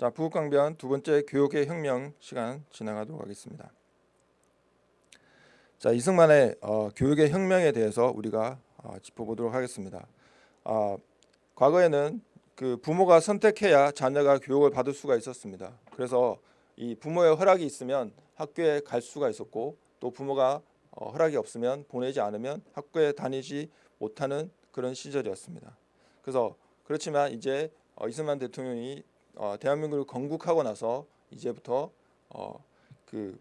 자, 부국강변 두 번째 교육의 혁명 시간 진행하도록 하겠습니다. 자, 이승만의 어, 교육의 혁명에 대해서 우리가 어, 짚어보도록 하겠습니다. 어, 과거에는 그 부모가 선택해야 자녀가 교육을 받을 수가 있었습니다. 그래서 이 부모의 허락이 있으면 학교에 갈 수가 있었고 또 부모가 어, 허락이 없으면 보내지 않으면 학교에 다니지 못하는 그런 시절이었습니다. 그래서 그렇지만 이제 어, 이승만 대통령이 어, 대한민국을 건국하고 나서 이제부터 어, 그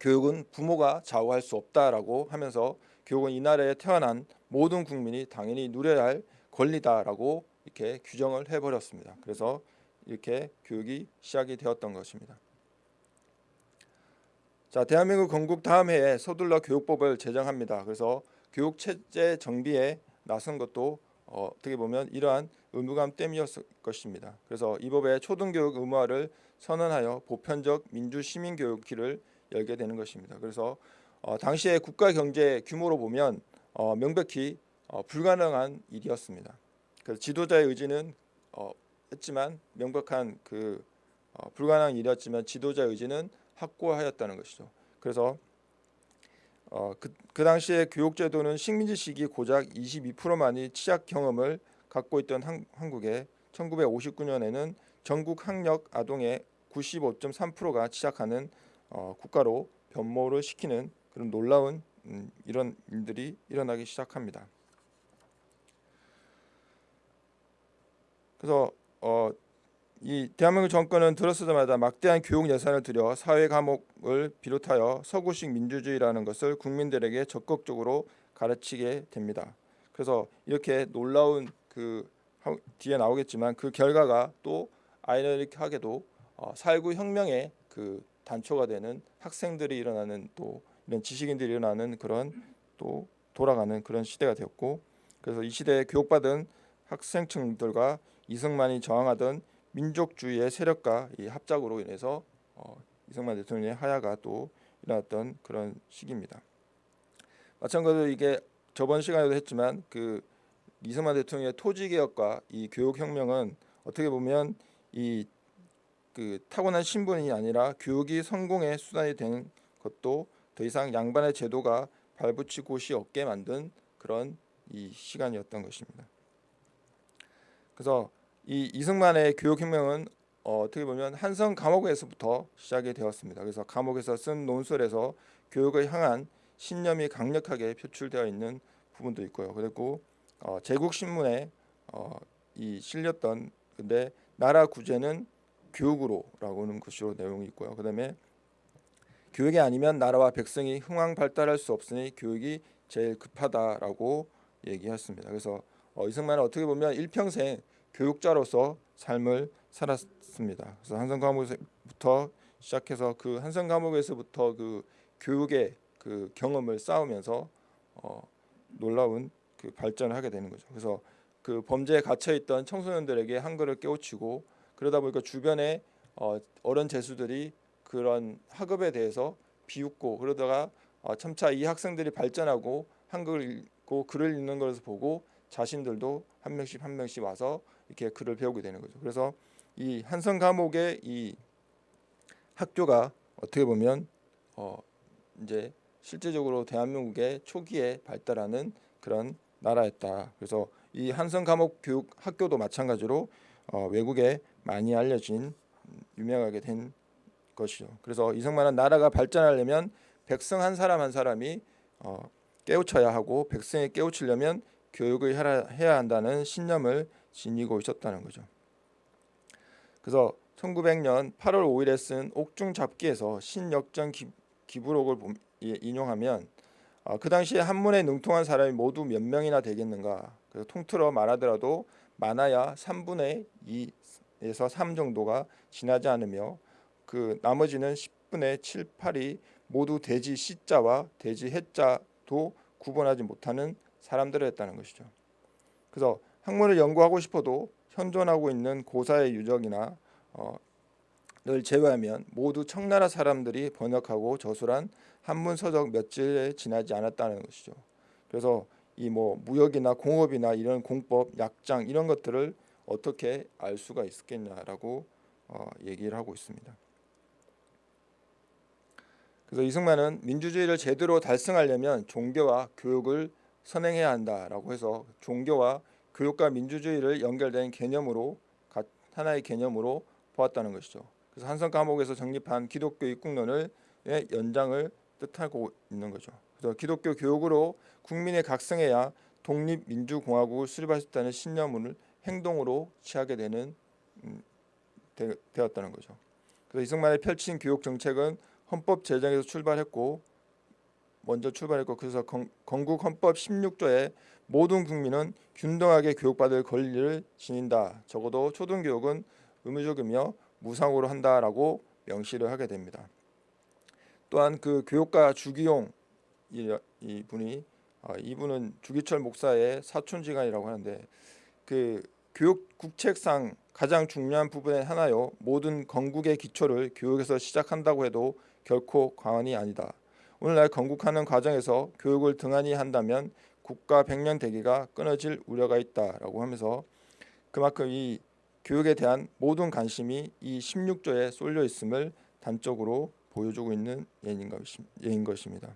교육은 부모가 좌우할 수 없다라고 하면서 교육은 이 나라에 태어난 모든 국민이 당연히 누려야 할 권리다라고 이렇게 규정을 해버렸습니다. 그래서 이렇게 교육이 시작이 되었던 것입니다. 자, 대한민국 건국 다음 해에 서둘러 교육법을 제정합니다. 그래서 교육 체제 정비에 나선 것도 어, 떻게 보면 이러한 의무감 때문이었을 것입니다. 그래서 이 법에 초등교육 의무화를 선언하여 보편적 민주 시민 교육 길을 열게 되는 것입니다. 그래서 어, 당시의 국가 경제 규모로 보면 어, 명백히 어, 불가능한 일이었습니다. 그래서 지도자의 의지는 어, 했지만 명백한 그 어, 불가능한 일이었지만 지도자의 의지는 확고하였다는 것이죠. 그래서 어, 그, 그 당시에 교육제도는 식민지 시기 고작 22%만이 취약 경험을 갖고 있던 한, 한국에 1959년에는 전국 학력 아동의 95.3%가 취약하는 어, 국가로 변모를 시키는 그런 놀라운 음, 이런 일들이 일어나기 시작합니다. 그래서 어, 이 대한민국 정권은 들어서자마자 막대한 교육 예산을 들여 사회 과목을 비롯하여 서구식 민주주의라는 것을 국민들에게 적극적으로 가르치게 됩니다. 그래서 이렇게 놀라운 그 뒤에 나오겠지만 그 결과가 또 아이러니하게도 어, 4.19 혁명의 그 단초가 되는 학생들이 일어나는 또 이런 지식인들이 일어나는 그런 또 돌아가는 그런 시대가 되었고 그래서 이 시대에 교육받은 학생층들과 이승만이 저항하던 민족주의의 세력과 이 합작으로 인해서 어, 이승만 대통령의 하야가 또 일어났던 그런 시기입니다. 마찬가지로 이게 저번 시간에도 했지만 그 이승만 대통령의 토지 개혁과 이 교육 혁명은 어떻게 보면 이 그 타고난 신분이 아니라 교육이 성공의 수단이 된 것도 더 이상 양반의 제도가 발붙일 곳이 없게 만든 그런 이 시간이었던 것입니다. 그래서 이 이승만의 교육혁명은 어, 떻게 보면 한성 감옥에서부터 시작이 되었습니다. 그래서 감옥에서 쓴 논설에서 교육을 향한 신념이 강력하게 표출되어 있는 부분도 있고요. 그리고 어, 제국 신문에 어, 이 실렸던 근데 나라 구제는 교육으로라고는 것으로 내용이 있고요. 그다음에 교육이 아니면 나라와 백성이 흥왕 발달할 수 없으니 교육이 제일 급하다라고 얘기했습니다. 그래서 어, 이승만은 어떻게 보면 일평생 교육자로서 삶을 살았습니다. 그래서 한성 과목부터 시작해서 그 한성 과목에서부터 그 교육의 그 경험을 쌓으면서 어, 놀라운 그 발전을 하게 되는 거죠. 그래서 그 범죄에 갇혀 있던 청소년들에게 한글을 깨우치고 그러다 보니까 주변에 어, 어른 재수들이 그런 학업에 대해서 비웃고 그러다가 어, 점차 이 학생들이 발전하고 한글을 읽고 글을 읽는 것을 보고 자신들도 한 명씩 한 명씩 와서 이렇게 글을 배우게 되는 거죠. 그래서 이 한성 감옥의 이 학교가 어떻게 보면 어 이제 실제적으로 대한민국의 초기에 발달하는 그런 나라였다. 그래서 이 한성 감옥 교육 학교도 마찬가지로 어 외국에 많이 알려진 유명하게 된 것이죠. 그래서 이승만은 나라가 발전하려면 백성 한 사람 한 사람이 어 깨우쳐야 하고 백성이 깨우치려면 교육을 해야 한다는 신념을 지니고 있었다는 거죠. 그래서 1900년 8월 5일에 쓴 옥중 잡기에서 신역전 기, 부록을 인용하면 어, 그 당시에 한문에 능통한 사람이 모두 몇 명이나 되겠는가 그래서 통틀어 말하더라도 많아야 3분의 2에서 3 정도가 지나지 않으며 그 나머지는 10분의 7, 8이 모두 돼지 시자와 돼지 해자도 구분하지 못하는 사람들이었다는 것이죠. 그래서 학문을 연구하고 싶어도 현존하고 있는 고사의 유적이나 어, 를 제외하면 모두 청나라 사람들이 번역하고 저술한 한문 서적 몇 질에 지나지 않았다는 것이죠. 그래서 이 뭐 무역이나 공업이나 이런 공법, 약장 이런 것들을 어떻게 알 수가 있겠냐라고 어, 얘기를 하고 있습니다. 그래서 이승만은 민주주의를 제대로 달성하려면 종교와 교육을 선행해야 한다라고 해서 종교와 교육과 민주주의를 연결된 개념으로 가- 하나의 개념으로 보았다는 것이죠. 그래서 한성 감옥에서 정립한 기독교 입국론을 의 연장을 뜻하고 있는 거죠. 그래서 기독교 교육으로 국민의 각성해야 독립민주공화국을 수립할 수 있다는 신념을 행동으로 취하게 되는 음, 되, 되었다는 거죠. 그래서 이승만의 펼친 교육 정책은 헌법 제정에서 출발했고 먼저 출발했고 그래서 건, 건국 헌법 16조에 모든 국민은 균등하게 교육받을 권리를 지닌다. 적어도 초등교육은 의무적이며 무상으로 한다라고 명시를 하게 됩니다. 또한 그 교육가 주기용 이, 이 분이 아, 이분은 주기철 목사의 사촌지간이라고 하는데 그 교육 국책상 가장 중요한 부분의 하나요. 모든 건국의 기초를 교육에서 시작한다고 해도 결코 과언이 아니다. 오늘날 건국하는 과정에서 교육을 등한히 한다면 국가 백년 대계가 끊어질 우려가 있다라고 하면서 그만큼 이 교육에 대한 모든 관심이 이 16조에 쏠려 있음을 단적으로 보여주고 있는 예인 것입니다.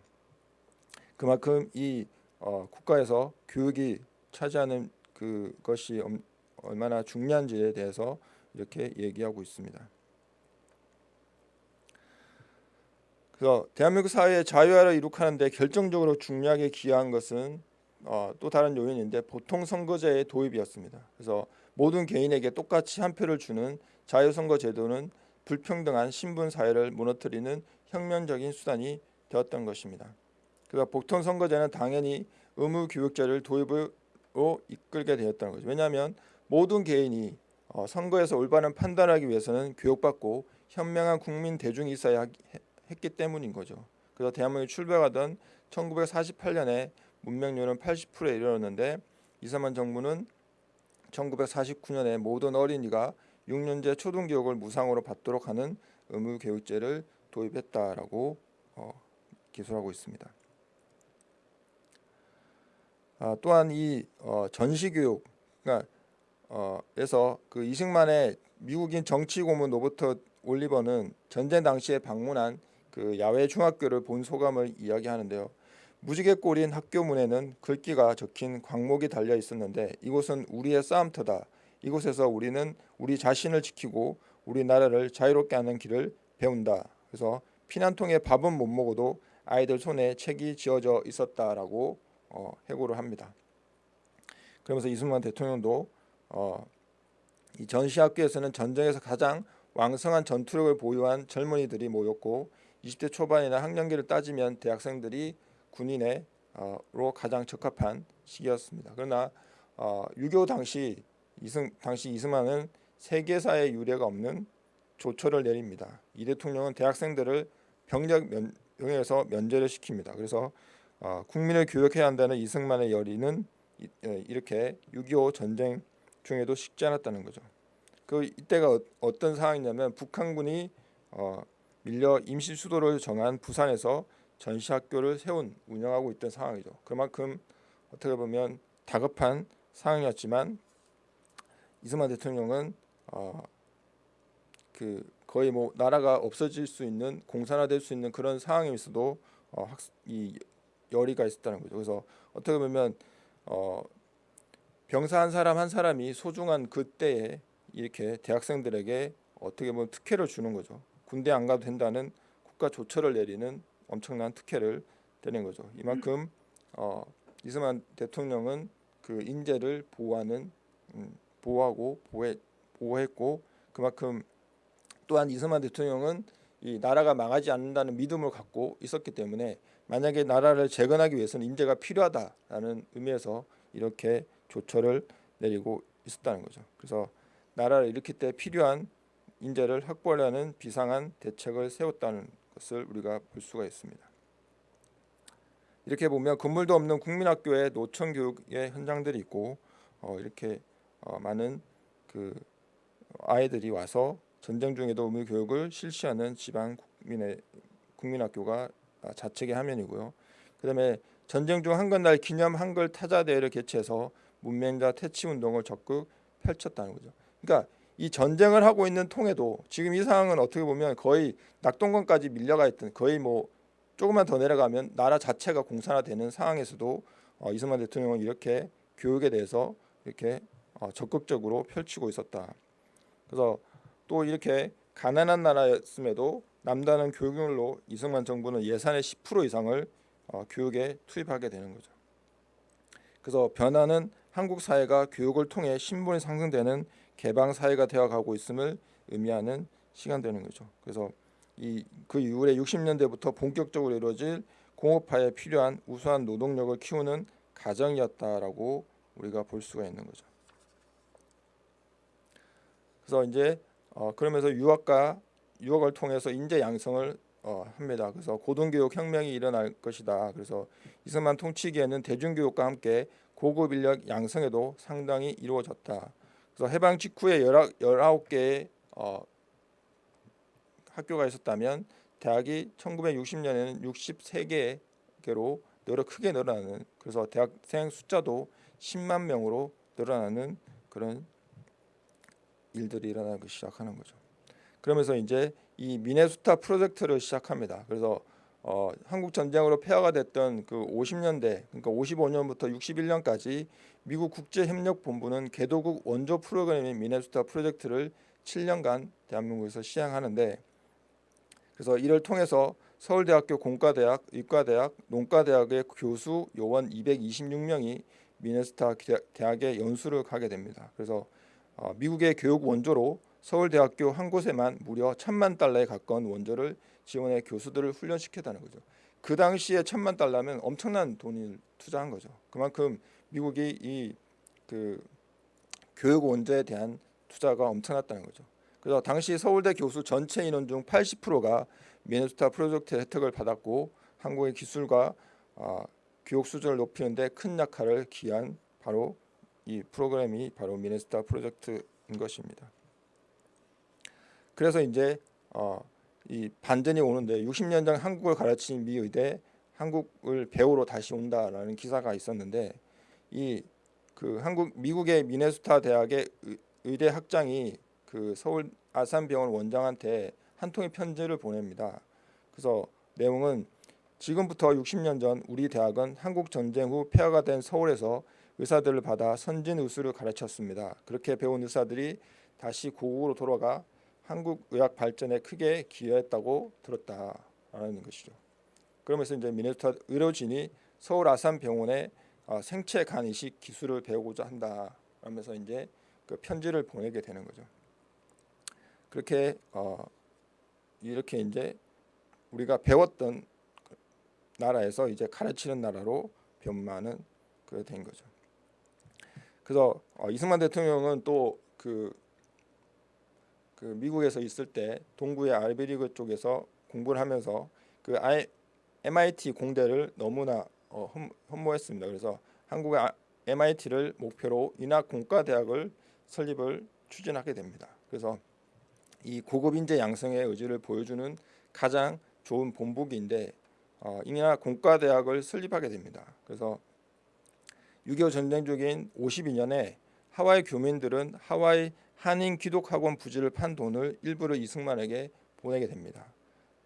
그만큼 이 어, 국가에서 교육이 차지하는 그것이 얼마나 중요한지에 대해서 이렇게 얘기하고 있습니다. 그래서 대한민국 사회의 자유화를 이룩하는데 결정적으로 중요하게 기여한 것은 어, 또 다른 요인인데 보통 선거제의 도입이었습니다. 그래서 모든 개인에게 똑같이 한 표를 주는 자유선거 제도는 불평등한 신분 사회를 무너뜨리는 혁명적인 수단이 되었던 것입니다. 그래서 보통 선거제는 당연히 의무 교육제를 도입으로 이끌게 되었다는 거죠. 왜냐하면 모든 개인이 어, 선거에서 올바른 판단하기 위해서는 교육받고 현명한 국민 대중이 있어야 했기 때문인 거죠. 그래서 대한민국이 출발하던 1948년에 문명률은 80%에 이르렀는데 이승만 정부는 1949년에 모든 어린이가 6년제 초등교육을 무상으로 받도록 하는 의무교육제를 도입했다라고 어, 기술하고 있습니다. 아, 또한 이 어, 전시교육, 그러니까 어, 에서 그 이승만의 미국인 정치 고문 로버트 올리버는 전쟁 당시에 방문한 그 야외 중학교를 본 소감을 이야기하는데요. 무지개 꼴인 학교 문에는 글귀가 적힌 광목이 달려 있었는데 이곳은 우리의 싸움터다. 이곳에서 우리는 우리 자신을 지키고 우리나라를 자유롭게 하는 길을 배운다. 그래서 피난통에 밥은 못 먹어도 아이들 손에 책이 지어져 있었다라고 어, 해고를 합니다. 그러면서 이승만 대통령도 어, 이 전시학교에서는 전쟁에서 가장 왕성한 전투력을 보유한 젊은이들이 모였고 20대 초반이나 학년기를 따지면 대학생들이 군인으로 가장 적합한 시기였습니다. 그러나 어, 6.25 당시 이승 당시 이승만은 세계사의 유례가 없는 조처를 내립니다. 이 대통령은 대학생들을 병력 명예에서 면제를 시킵니다. 그래서 어, 국민을 교육해야 한다는 이승만의 열의는 이, 예, 이렇게 6.25 전쟁 중에도 식지 않았다는 거죠. 그 이때가 어, 떤 상황이냐면 북한군이 어, 밀려 임시 수도를 정한 부산에서 전시학교를 세운 운영하고 있던 상황이죠. 그만큼 어떻게 보면 다급한 상황이었지만 이승만 대통령은 어, 그 거의 뭐 나라가 없어질 수 있는 공산화될 수 있는 그런 상황에 있어도 어, 학, 이 열의가 있었다는 거죠. 그래서 어떻게 보면 어, 병사 한 사람 한 사람이 소중한 그때에 이렇게 대학생들에게 어떻게 보면 특혜를 주는 거죠. 군대 안 가도 된다는 국가 조처를 내리는 엄청난 특혜를 내는 거죠. 이만큼 어, 이승만 대통령은 그 인재를 보호하는 음, 보호하고 보호해, 보호했고 그만큼 또한 이승만 대통령은 이 나라가 망하지 않는다는 믿음을 갖고 있었기 때문에 만약에 나라를 재건하기 위해서는 인재가 필요하다라는 의미에서 이렇게 조처를 내리고 있었다는 거죠. 그래서 나라를 일으킬 때 필요한 인재를 확보하려는 비상한 대책을 세웠다는 것을 우리가 볼 수가 있습니다. 이렇게 보면 건물도 없는 국민학교에 노천 교육의 현장들이 있고 어, 이렇게 어, 많은 그 아이들이 와서 전쟁 중에도 의무 교육을 실시하는 지방 국민의 국민학교가 자책의 화면이고요. 그다음에 전쟁 중 한글날 기념 한글 타자 대회를 개최해서 문맹자 퇴치 운동을 적극 펼쳤다는 거죠. 그러니까 이 전쟁을 하고 있는 통에도 지금 이 상황은 어떻게 보면 거의 낙동강까지 밀려가 있던 거의 뭐 조금만 더 내려가면 나라 자체가 공산화되는 상황에서도 어, 이승만 대통령은 이렇게 교육에 대해서 이렇게 어, 적극적으로 펼치고 있었다. 그래서 또 이렇게 가난한 나라였음에도 남다른 교육률로 이승만 정부는 예산의 10% 이상을 어, 교육에 투입하게 되는 거죠. 그래서 변화는 한국 사회가 교육을 통해 신분이 상승되는 개방 사회가 되어가고 있음을 의미하는 시간되는 거죠. 그래서 이 그 이후에 60년대부터 본격적으로 이루어질 공업화에 필요한 우수한 노동력을 키우는 가정이었다라고 우리가 볼 수가 있는 거죠. 그래서 이제 어, 그러면서 유학과 유학을 통해서 인재 양성을 어, 합니다. 그래서 고등교육 혁명이 일어날 것이다. 그래서 이승만 통치기에는 대중교육과 함께 고급 인력 양성에도 상당히 이루어졌다. 그래서 해방 직후에 19개의 어, 학교가 있었다면 대학이 1960년에는 63개로 늘어 크게 늘어나는 그래서 대학생 숫자도 10만 명으로 늘어나는 그런 일들이 일어나기 시작하는 거죠. 그러면서 이제 이 미네소타 프로젝트를 시작합니다. 그래서 어, 한국 전쟁으로 폐허가 됐던 그 50년대 그러니까 55년부터 61년까지 미국 국제협력본부는 개도국 원조 프로그램인 미네소타 프로젝트를 7년간 대한민국에서 시행하는데 그래서 이를 통해서 서울대학교 공과대학, 의과대학, 농과대학의 교수 요원 226명이 미네소타 대학에 연수를 가게 됩니다. 그래서 어, 미국의 교육 원조로 서울대학교 한 곳에만 무려 천만 달러에 가까운 원조를 지원해 교수들을 훈련시켰다는 거죠. 그 당시에 천만 달러면 엄청난 돈을 투자한 거죠. 그만큼 미국이 이 그 교육 원조에 대한 투자가 엄청났다는 거죠. 그래서 당시 서울대 교수 전체 인원 중 80%가 미네소타 프로젝트 혜택을 받았고 한국의 기술과 어, 교육 수준을 높이는데 큰 역할을 기한 바로 이 프로그램이 바로 미네소타 프로젝트인 것입니다. 그래서 이제 어, 이 반전이 오는데 60년 전 한국을 가르친 미 의대 한국을 배우러 다시 온다라는 기사가 있었는데 이 그 한국 미국의 미네소타 대학의 의대 학장이 그 서울 아산병원 원장한테 한 통의 편지를 보냅니다. 그래서 내용은 지금부터 60년 전 우리 대학은 한국 전쟁 후 폐허가 된 서울에서 의사들을 받아 선진 의술을 가르쳤습니다. 그렇게 배운 의사들이 다시 고국으로 돌아가 한국 의학 발전에 크게 기여했다고 들었다라는 것이죠. 그러면서 이제 미네소타 의료진이 서울 아산병원에 어, 생체 간 이식 기술을 배우고자 한다. 하면서 이제 그 편지를 보내게 되는 거죠. 그렇게 어, 이렇게 이제 우리가 배웠던 나라에서 이제 가르치는 나라로 변마는 그된 거죠. 그래서 어, 이승만 대통령은 또그 그 미국에서 있을 때 동부의 아이비리그 쪽에서 공부를 하면서 그 I, MIT 공대를 너무나 어, 흠모했습니다. 그래서 한국의 MIT를 목표로 인하공과 대학을 설립을 추진하게 됩니다. 그래서 이 고급 인재 양성의 의지를 보여주는 가장 좋은 본보기인데 어, 인하공과 대학을 설립하게 됩니다. 그래서 6.25 전쟁 중인 52년에 하와이 교민들은 하와이 한인 기독학원 부지를 판 돈을 일부러 이승만에게 보내게 됩니다.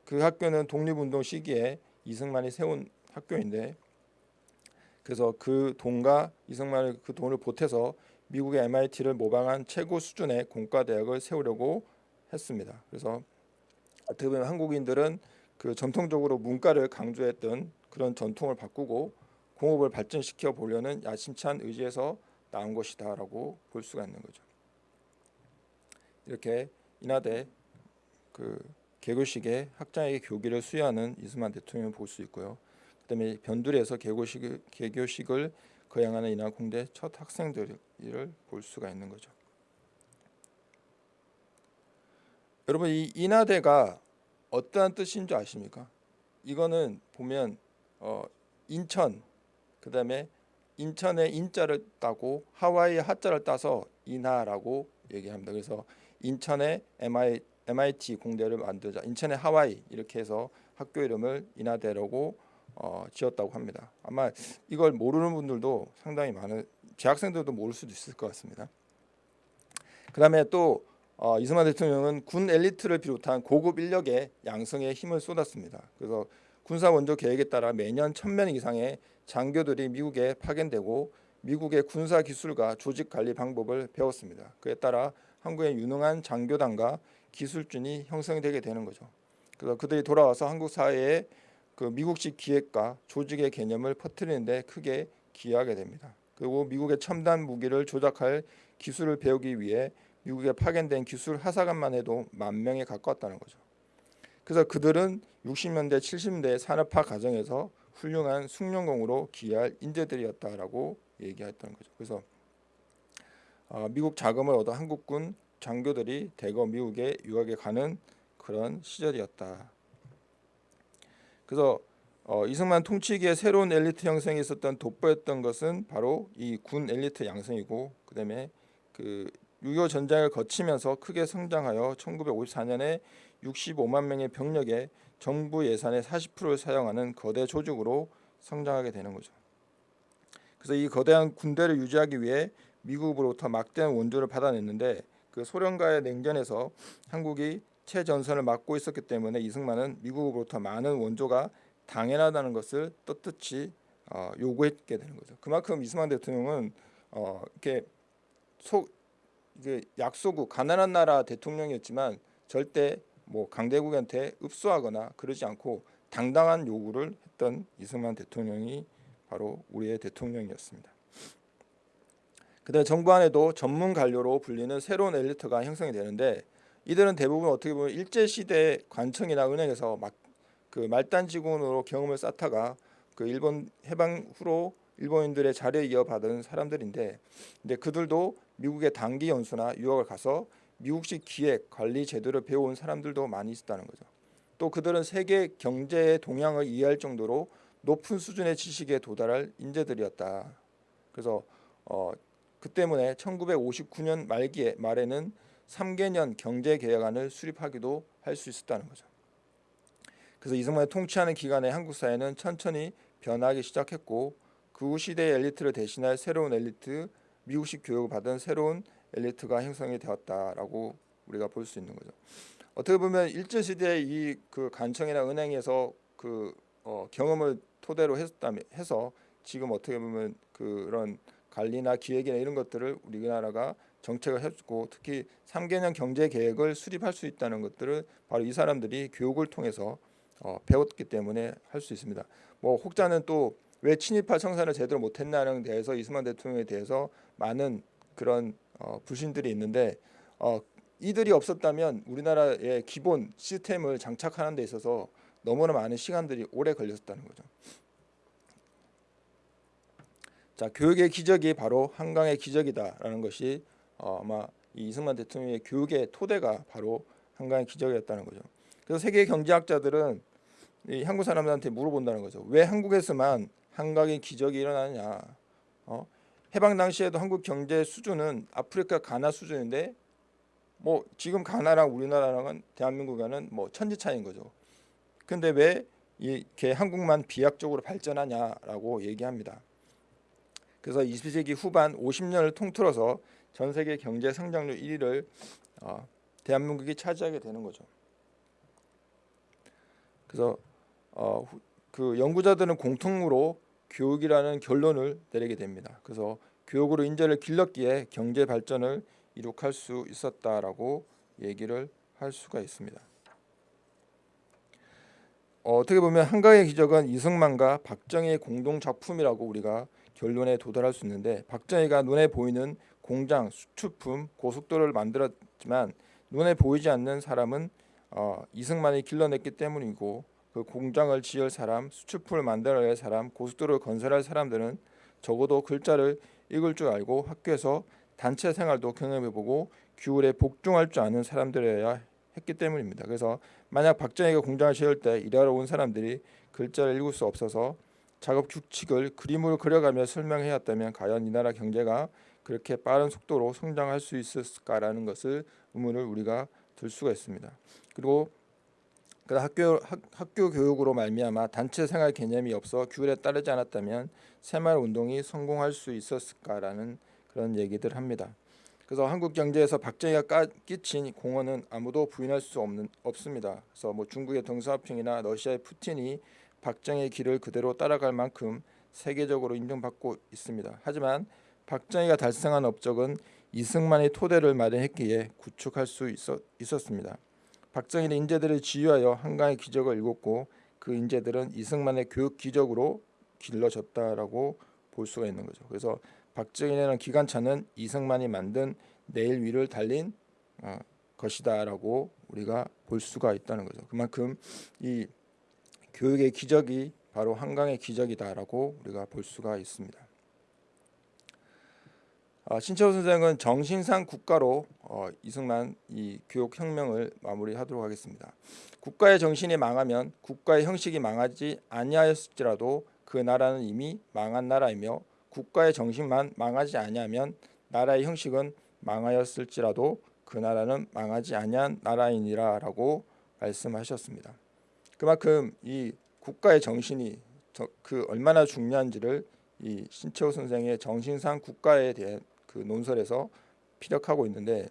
그 학교는 독립운동 시기에 이승만이 세운 학교인데 그래서 그 돈과 이승만의 그 돈을 보태서 미국의 MIT를 모방한 최고 수준의 공과대학을 세우려고 했습니다. 그래서 어떻게 보면 한국인들은 그 전통적으로 문과를 강조했던 그런 전통을 바꾸고 공업을 발전시켜 보려는 야심찬 의지에서 나온 것이다라고 볼 수가 있는 거죠. 이렇게 인하대 그 개교식에 학장에게 교기를 수여하는 이승만 대통령을 볼 수 있고요. 그다음에 변두리에서 개교식 개교식을 거행하는 인하 공대 첫 학생들을 볼 수가 있는 거죠. 여러분 이 인하대가 어떠한 뜻인 줄 아십니까? 이거는 보면 어, 인천 그다음에 인천의 인자를 따고 하와이의 하자를 따서 인하라고 얘기합니다. 그래서 인천의 MI, MIT 공대를 만들자 인천의 하와이 이렇게 해서 학교 이름을 인하대라고 어, 지었다고 합니다. 아마 이걸 모르는 분들도 상당히 많은 재학생들도 모를 수도 있을 것 같습니다. 그 다음에 또 어, 이승만 대통령은 군 엘리트를 비롯한 고급 인력의 양성에 힘을 쏟았습니다. 그래서 군사 원조 계획에 따라 매년 1000명 이상의 장교들이 미국에 파견되고 미국의 군사 기술과 조직 관리 방법을 배웠습니다. 그에 따라 한국의 유능한 장교단과 기술진이 형성되게 되는 거죠. 그래서 그들이 돌아와서 한국 사회에 그 미국식 기획과 조직의 개념을 퍼뜨리는 데 크게 기여하게 됩니다. 그리고 미국의 첨단 무기를 조작할 기술을 배우기 위해 미국에 파견된 기술 하사관만 해도 만 명에 가까웠다는 거죠. 그래서 그들은 60년대 70년대 산업화 과정에서 훌륭한 숙련공으로 기여할 인재들이었다라고 얘기했던 거죠. 그래서 어, 미국 자금을 얻어 한국군 장교들이 대거 미국에 유학에 가는 그런 시절이었다. 그래서 어, 이승만 통치기에 새로운 엘리트 형성이 있었던 돋보였던 것은 바로 이 군 엘리트 양성이고 그다음에 그 6.25 전쟁을 거치면서 크게 성장하여 1954년에 65만 명의 병력에 정부 예산의 40%를 사용하는 거대 조직으로 성장하게 되는 거죠. 그래서 이 거대한 군대를 유지하기 위해 미국으로부터 막대한 원조를 받아냈는데 그 소련과의 냉전에서 한국이 최전선을 맡고 있었기 때문에 이승만은 미국으로부터 많은 원조가 당연하다는 것을 떳떳이 어, 요구했게 되는 거죠. 그만큼 이승만 대통령은 어, 이렇게 속 이게 약소국 가난한 나라 대통령이었지만 절대 뭐 강대국한테 읍소하거나 그러지 않고 당당한 요구를 했던 이승만 대통령이 바로 우리의 대통령이었습니다. 그다음 정부 안에도 전문 관료로 불리는 새로운 엘리트가 형성이 되는데 이들은 대부분 어떻게 보면 일제 시대 관청이나 은행에서 막 그 말단 직원으로 경험을 쌓다가 그 일본 해방 후로 일본인들의 자리에 이어받은 사람들인데 근데 그들도 미국의 단기 연수나 유학을 가서 미국식 기획 관리 제도를 배운 사람들도 많이 있었다는 거죠. 또 그들은 세계 경제의 동향을 이해할 정도로 높은 수준의 지식에 도달할 인재들이었다. 그래서 어, 그 때문에 1959년 말기에 말에는 3개년 경제 계획안을 수립하기도 할 수 있었다는 거죠. 그래서 이승만이 통치하는 기간에 한국 사회는 천천히 변하기 시작했고 그 시대의 엘리트를 대신할 새로운 엘리트, 미국식 교육을 받은 새로운 엘리트가 형성이 되었다라고 우리가 볼 수 있는 거죠. 어떻게 보면 일제 시대의 이그 간청이나 은행에서 그 어, 경험을 토대로 했다면 해서 지금 어떻게 보면 그런 관리나 기획이나 이런 것들을 우리나라가 정책을 해주고 특히 3개년 경제 계획을 수립할 수 있다는 것들을 바로 이 사람들이 교육을 통해서 어, 배웠기 때문에 할 수 있습니다. 뭐 혹자는 또 왜 친일파 청산을 제대로 못했나는 대해서 이승만 대통령에 대해서 많은 그런 어, 불신들이 있는데 어, 이들이 없었다면 우리나라의 기본 시스템을 장착하는 데 있어서 너무나 많은 시간들이 오래 걸렸다는 거죠. 자, 교육의 기적이 바로 한강의 기적이다라는 것이 어, 아마 이승만 대통령의 교육의 토대가 바로 한강의 기적이었다는 거죠. 그래서 세계 경제학자들은 이 한국 사람들한테 물어본다는 거죠. 왜 한국에서만 한강의 기적이 일어나냐? 어? 해방 당시에도 한국 경제 수준은 아프리카 가나 수준인데 뭐 지금 가나랑 우리나라랑은 대한민국과는 뭐 천지 차이인 거죠. 근데 왜 이렇게 한국만 비약적으로 발전하냐라고 얘기합니다. 그래서 20세기 후반 50년을 통틀어서 전 세계 경제 성장률 1위를 어, 대한민국이 차지하게 되는 거죠. 그래서 어, 그 연구자들은 공통으로 교육이라는 결론을 내리게 됩니다. 그래서 교육으로 인재를 길렀기에 경제 발전을 이룩할 수 있었다라고 얘기를 할 수가 있습니다. 어, 어떻게 보면 한강의 기적은 이승만과 박정희의 공동 작품이라고 우리가 결론에 도달할 수 있는데 박정희가 눈에 보이는 공장, 수출품, 고속도로를 만들었지만 눈에 보이지 않는 사람은 어, 이승만이 길러냈기 때문이고 그 공장을 지을 사람, 수출품을 만들어낼 사람, 고속도로를 건설할 사람들은 적어도 글자를 읽을 줄 알고 학교에서 단체 생활도 경험해보고 규율에 복종할 줄 아는 사람들이어야 했기 때문입니다. 그래서 만약 박정희가 공장을 지을 때 일하러 온 사람들이 글자를 읽을 수 없어서 작업 규칙을 그림으로 그려가며 설명해야 했다면 과연 이 나라 경제가 그렇게 빠른 속도로 성장할 수 있었을까라는 것을 의문을 우리가 들 수가 있습니다. 그리고 그 학교 학, 학교 교육으로 말미암아 단체 생활 개념이 없어 규율에 따르지 않았다면 새마을 운동이 성공할 수 있었을까라는 그런 얘기들 합니다. 그래서 한국 경제에서 박정희가 까, 끼친 공헌은 아무도 부인할 수 없는 없습니다. 그래서 뭐 중국의 덩샤오핑이나 러시아의 푸틴이 박정희의 길을 그대로 따라갈 만큼 세계적으로 인정받고 있습니다. 하지만 박정희가 달성한 업적은 이승만의 토대를 마련했기에 구축할 수 있었, 있었습니다. 박정희는 인재들을 지휘하여 한강의 기적을 일궜고 그 인재들은 이승만의 교육 기적으로 길러졌다라고 볼 수가 있는 거죠. 그래서 박정희라는 기관차는 이승만이 만든 내일 위를 달린 어, 것이다라고 우리가 볼 수가 있다는 거죠. 그만큼 이 교육의 기적이 바로 한강의 기적이다라고 우리가 볼 수가 있습니다. 아, 신채호 선생은 정신상 국가로 어, 이승만 이 교육 혁명을 마무리하도록 하겠습니다. 국가의 정신이 망하면 국가의 형식이 망하지 아니하였을지라도 그 나라는 이미 망한 나라이며 국가의 정신만 망하지 아니하면 나라의 형식은 망하였을지라도 그 나라는 망하지 아니한 나라이니라라고 말씀하셨습니다. 그만큼 이 국가의 정신이 그 얼마나 중요한지를 이 신채호 선생의 정신상 국가에 대한 그 논설에서 피력하고 있는데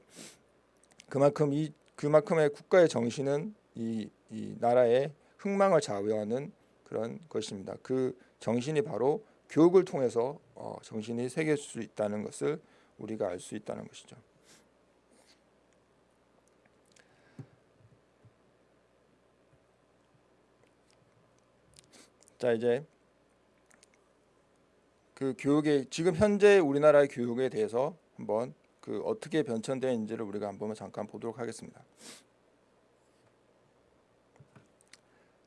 그만큼 이 그만큼의 국가의 정신은 이, 이 나라의 흥망을 좌우하는 그런 것입니다. 그 정신이 바로 교육을 통해서 어, 정신이 새길 수 있다는 것을 우리가 알 수 있다는 것이죠. 자 이제 그 교육의 지금 현재 우리나라의 교육에 대해서 한번 그 어떻게 변천되어 있는지를 우리가 한번 잠깐 보도록 하겠습니다.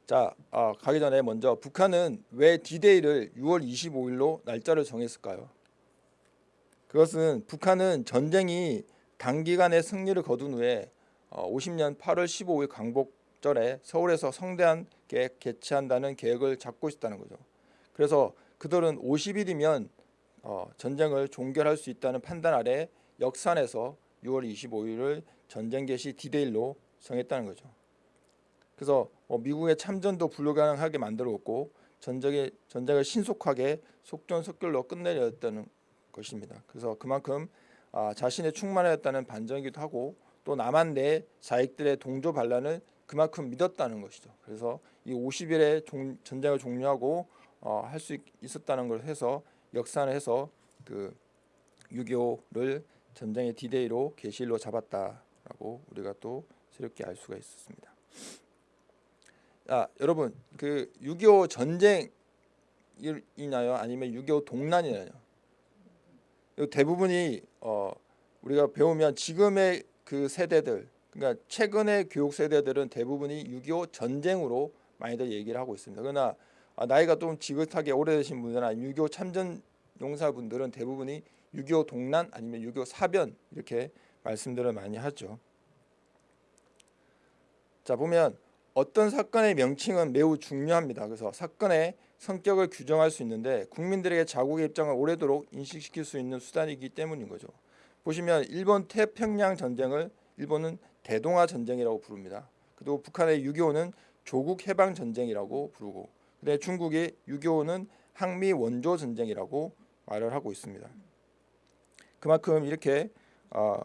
자 아, 가기 전에 먼저 북한은 왜 D-Day를 6월 25일로 날짜를 정했을까요? 그것은 북한은 전쟁이 단기간에 승리를 거둔 후에 어, 50년 8월 15일 광복절에 서울에서 성대 개최한다는 계획을 잡고 있다는 거죠. 그래서 그들은 50일이면 어, 전쟁을 종결할 수 있다는 판단 아래 역산에서 6월 25일을 전쟁 개시 D-Day로 정했다는 거죠. 그래서 뭐 미국의 참전도 불가능하게 만들었고 전쟁의 전쟁을 신속하게 속전속결로 끝내려 했다는 것입니다. 그래서 그만큼 아, 자신의 충만하였다는 반전이기도 하고 또 남한 내 자익들의 동조 반란을 그만큼 믿었다는 것이죠. 그래서 이 50일의 종, 전쟁을 종료하고 어, 할 수 있었다는 걸 해서 역산을 해서 그 6.25를 전쟁의 디데이로 개시일로 잡았다라고 우리가 또 새롭게 알 수가 있었습니다. 아, 여러분 그 6.25 전쟁이나요 아니면 6.25 동란이나요 대부분이 어, 우리가 배우면 지금의 그 세대들 그러니까 최근의 교육 세대들은 대부분이 6.25 전쟁으로 많이들 얘기를 하고 있습니다. 그러나 아, 나이가 좀 지긋하게 오래되신 분들이나 6.25 참전 용사분들은 대부분이 6.25 동란 아니면 6.25 사변 이렇게 말씀들을 많이 하죠. 자 보면 어떤 사건의 명칭은 매우 중요합니다. 그래서 사건의 성격을 규정할 수 있는데 국민들에게 자국의 입장을 오래도록 인식시킬 수 있는 수단이기 때문인 거죠. 보시면 일본 태평양 전쟁을 일본은 대동아 전쟁이라고 부릅니다. 그리고 북한의 6.25는 조국 해방 전쟁이라고 부르고 근데 중국의 6.25는 항미 원조 전쟁이라고 말을 하고 있습니다. 그만큼 이렇게 어,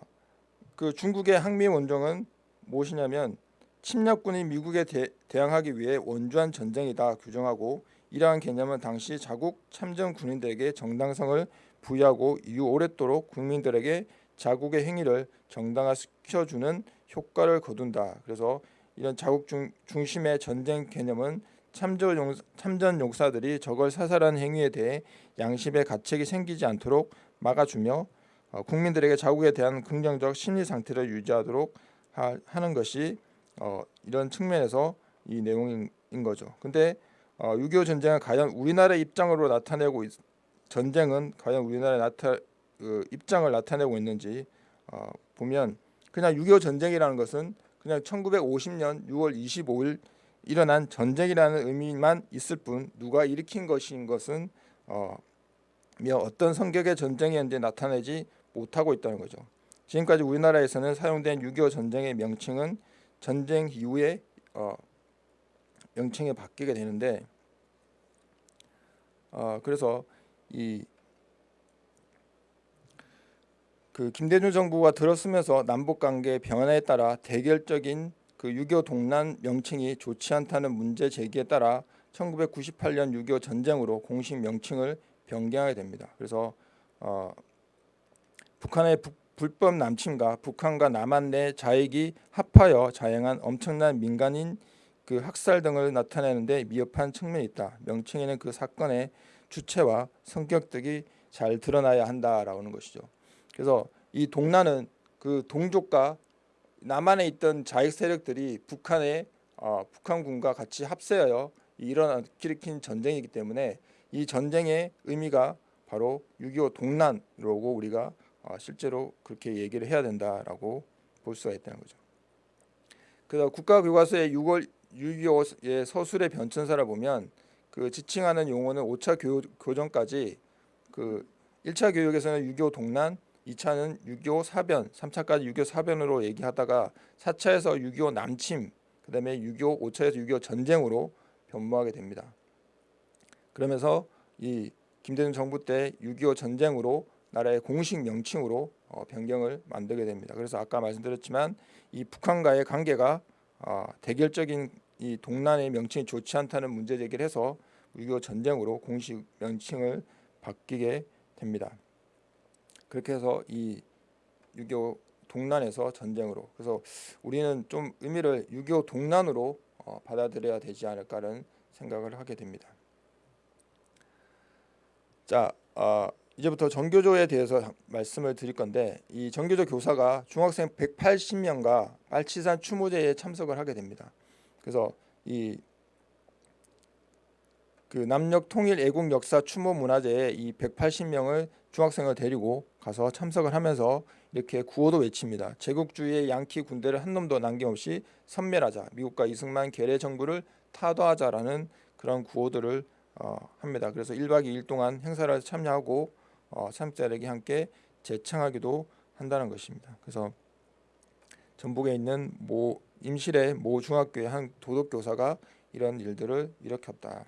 그 중국의 항미 원정은 무엇이냐면 침략군이 미국에 대, 항하기 위해 원주한 전쟁이다 규정하고 이러한 개념은 당시 자국 참전 군인들에게 정당성을 부여하고 이후 오랫도록 국민들에게 자국의 행위를 정당화시켜주는 효과를 거둔다. 그래서 이런 자국 중, 중심의 전쟁 개념은 참전, 용, 참전 용사들이 저걸 사살한 행위에 대해 양심의 가책이 생기지 않도록 막아주며 어, 국민들에게 자국에 대한 긍정적 심리 상태를 유지하도록 하, 는 것이 어, 이런 측면에서 이 내용인 거죠. 근데 어, 6.25 전쟁은 과연 우리나라의 입장으로 나타내고 있, 전쟁은 과연 우리나라의 나타, 그 입장을 나타내고 있는지 어, 보면 그냥 6.25 전쟁이라는 것은 그냥 1950년 6월 25일 일어난 전쟁이라는 의미만 있을 뿐 누가 일으킨 것인 것은 어, 어떤 성격의 전쟁이었는지 나타내지 못하고 있다는 거죠. 지금까지 우리나라에서는 사용된 6.25 전쟁의 명칭은 전쟁 이후에 어, 명칭이 바뀌게 되는데 어, 그래서 이 그 김대중 정부가 들어서면서 남북 관계 변화에 따라 대결적인 그 6.25 동란 명칭이 좋지 않다는 문제 제기에 따라 1998년 6.25 전쟁으로 공식 명칭을 변경하게 됩니다. 그래서 어, 북한의 북, 불법 남침과 북한과 남한 내 자익이 합하여 자행한 엄청난 민간인 그 학살 등을 나타내는데 미흡한 측면이 있다. 명칭에는 그 사건의 주체와 성격 등이 잘 드러나야 한다라는 것이죠. 그래서 이 동란은 그 동족과 남한에 있던 자익 세력들이 북한의 어, 북한군과 같이 합세하여 일어나긴 전쟁이기 때문에 이 전쟁의 의미가 바로 6.25 동란으로고 우리가 어, 실제로 그렇게 얘기를 해야 된다라고 볼 수가 있다는 거죠. 그래서 국가교과서의 6월 6.25의 서술의 변천사를 보면 그 지칭하는 용어는 5차 교, 교정까지 그 1차 교육에서는 6.25 동란, 2차는 6.25 사변, 3차까지 6.25 사변으로 얘기하다가 4차에서 6.25 남침, 그 다음에 6.25 5차에서 6.25 전쟁으로 변모하게 됩니다. 그러면서 이 김대중 정부 때 6.25 전쟁으로 나라의 공식 명칭으로 어, 변경을 만들게 됩니다. 그래서 아까 말씀드렸지만 이 북한과의 관계가 어, 대결적인 이 동란의 명칭이 좋지 않다는 문제 제기를 해서 6.25 전쟁으로 공식 명칭을 바뀌게 됩니다. 그렇게 해서 이 6.25 동란에서 전쟁으로 그래서 우리는 좀 의미를 6.25 동란으로 어, 받아들여야 되지 않을까라는 생각을 하게 됩니다. 자, 어, 이제부터 정교조에 대해서 말씀을 드릴 건데 이 정교조 교사가 중학생 180명과 빨치산 추모제에 참석을 하게 됩니다. 그래서 이 그 남녘 통일 애국 역사 추모 문화제에 이 180명을 중학생을 데리고 가서 참석을 하면서 이렇게 구호도 외칩니다. 제국주의의 양키 군대를 한 놈도 남김없이 섬멸하자. 미국과 이승만 괴뢰 정부를 타도하자라는 그런 구호들을 어, 합니다. 그래서 1박 2일 동안 행사를 참여하고 어, 참자에게 함께 재창하기도 한다는 것입니다. 그래서 전북에 있는 모 임실의 모 중학교의 한 도덕 교사가 이런 일들을 일으켰다.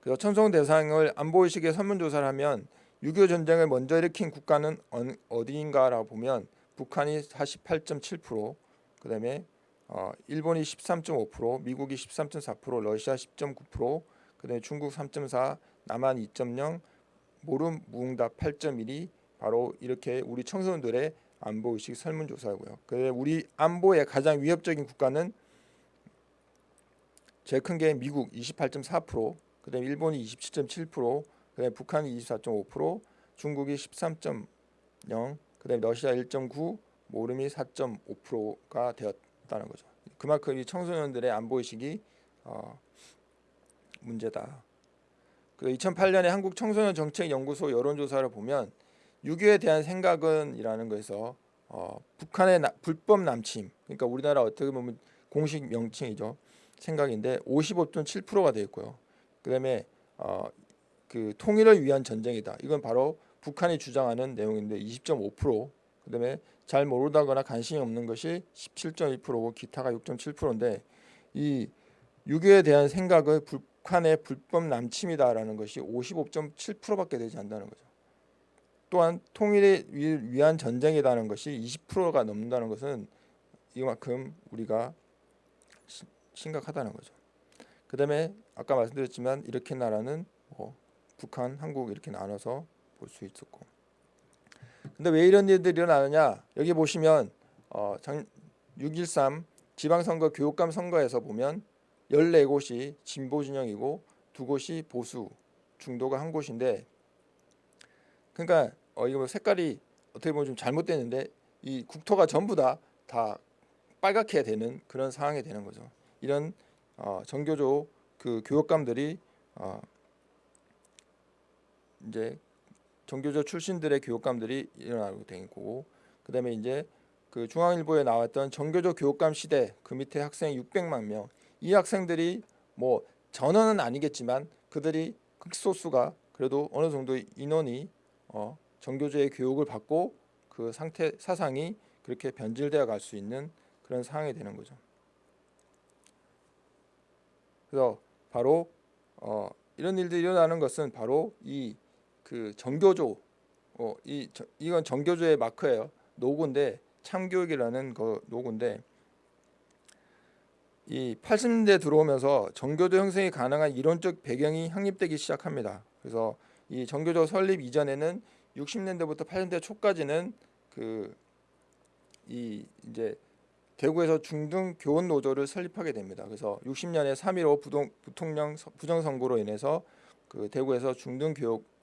그래서 천성 대상을 안보의식의 설문조사를 하면 6.25 전쟁을 먼저 일으킨 국가는 어디인가라고 보면 북한이 48.7%, 그 다음에 어, 일본이 13.5%, 미국이 13.4%, 러시아 10.9%, 그 다음에 중국 3.4, 남한 2.0, 모름 무응답 8.1이 바로 이렇게 우리 청소년들의 안보 의식 설문조사고요. 그래 우리 안보의 가장 위협적인 국가는 제일 큰 게 미국 28.4%, 그다음에 일본이 27.7%, 그다음에 북한이 24.5%, 중국이 13.0, 그다음에 러시아 1.9, 모름이 4.5%가 되었다는 거죠. 그만큼 이 청소년들의 안보 의식이 어, 문제다. 그 2008년에 한국 청소년 정책 연구소 여론조사를 보면 6.25에 대한 생각은이라는 거에서 어, 북한의 나, 불법 남침 그러니까 우리나라 어떻게 보면 공식 명칭이죠 생각인데 55.7%가 되어 있고요 그다음에 어, 그 통일을 위한 전쟁이다 이건 바로 북한이 주장하는 내용인데 20.5% 그다음에 잘 모르다거나 관심이 없는 것이 17.1%고 기타가 6.7%인데 이 6.25에 대한 생각을 불, 북한의 불법 남침이다라는 것이 55.7%밖에 되지 않는다는 거죠. 또한 통일을 위한 전쟁이라는 것이 20%가 넘는다는 것은 이만큼 우리가 심각하다는 거죠. 그 다음에 아까 말씀드렸지만 이렇게 나라는 뭐 북한, 한국 이렇게 나눠서 볼 수 있었고. 근데 왜 이런 일들이 일어나느냐? 여기 보시면 어, 6.13 지방선거 교육감 선거에서 보면 14곳이 진보 진영이고 두 곳이 보수 중도가 한 곳인데 그러니까 어 이거 뭐 색깔이 어떻게 보면 좀 잘못됐는데 이 국토가 전부 다 다 빨갛게 되는 그런 상황이 되는 거죠. 이런 어, 정교조 그 교육감들이 어, 이제 정교조 출신들의 교육감들이 일어나게 된 거고 그다음에 이제 그 중앙일보에 나왔던 정교조 교육감 시대 그 밑에 학생 600만 명 이 학생들이 뭐 전원은 아니겠지만 그들이 극소수가 그래도 어느 정도 인원이 어, 정교조의 교육을 받고 그 상태 사상이 그렇게 변질되어 갈 수 있는 그런 상황이 되는 거죠. 그래서 바로 어, 이런 일들이 일어나는 것은 바로 이 그 정교조 어, 이 저- 이건 정교조의 마크예요. 노고인데 참교육이라는 그 노고인데 이 80년대 들어오면서 정교조 형성이 가능한 이론적 배경이 확립되기 시작합니다. 그래서 이 정교조 설립 이전에는 60년대부터 80년대 초까지는 그 이 이제 대구에서 중등 교원 노조를 설립하게 됩니다. 그래서 60년에 3.15 부동, 부통령 서- 부정선거로 인해서 그 대구에서 중등 교육 노-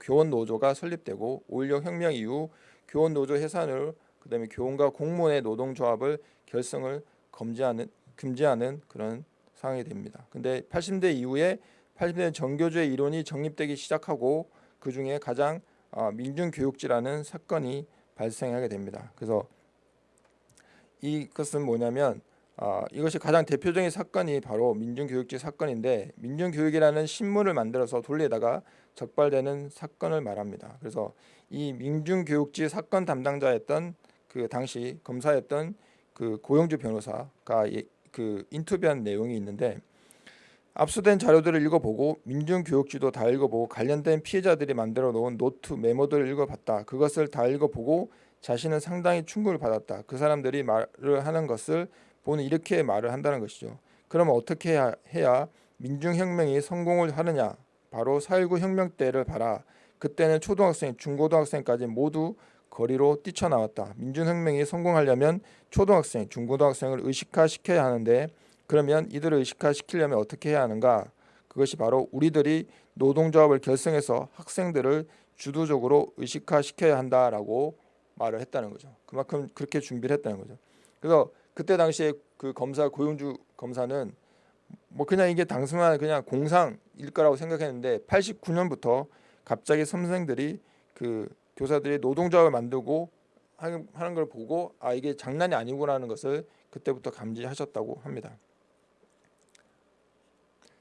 교원 노조가 설립되고 5.16 혁명 이후 교원 노조 해산을 그다음에 교원과 공무원의 노동조합을 결성을 금지하는 금지하는 그런 상황이 됩니다. 근데 80대 이후에 80대 전교조의 이론이 정립되기 시작하고 그 중에 가장 아, 민중교육지라는 사건이 발생하게 됩니다. 그래서 이것은 뭐냐면 아, 이것이 가장 대표적인 사건이 바로 민중교육지 사건인데 민중교육이라는 신문을 만들어서 돌리다가 적발되는 사건을 말합니다. 그래서 이 민중교육지 사건 담당자였던 그 당시 검사였던 그 고영주 변호사가 이- 그 인터뷰한 내용이 있는데 압수된 자료들을 읽어보고 민중교육지도 다 읽어보고 관련된 피해자들이 만들어 놓은 노트 메모들을 읽어봤다. 그것을 다 읽어보고 자신은 상당히 충격을 받았다. 그 사람들이 말을 하는 것을 보는 이렇게 말을 한다는 것이죠. 그러면 어떻게 해야 민중혁명이 성공을 하느냐? 바로 4.19 혁명 때를 봐라. 그때는 초등학생, 중고등학생까지 모두 거리로 뛰쳐나왔다. 민중혁명이 성공하려면 초등학생, 중고등학생을 의식화시켜야 하는데 그러면 이들을 의식화시키려면 어떻게 해야 하는가? 그것이 바로 우리들이 노동조합을 결성해서 학생들을 주도적으로 의식화시켜야 한다라고 말을 했다는 거죠. 그만큼 그렇게 준비를 했다는 거죠. 그래서 그때 당시에 그 검사 고용주 검사는 뭐 그냥 이게 단순한 그냥 공상일 거라고 생각했는데 89년부터 갑자기 선생들이 그 교사들이 노동조합을 만들고 하는 걸 보고 아 이게 장난이 아니구나라는 것을 그때부터 감지하셨다고 합니다.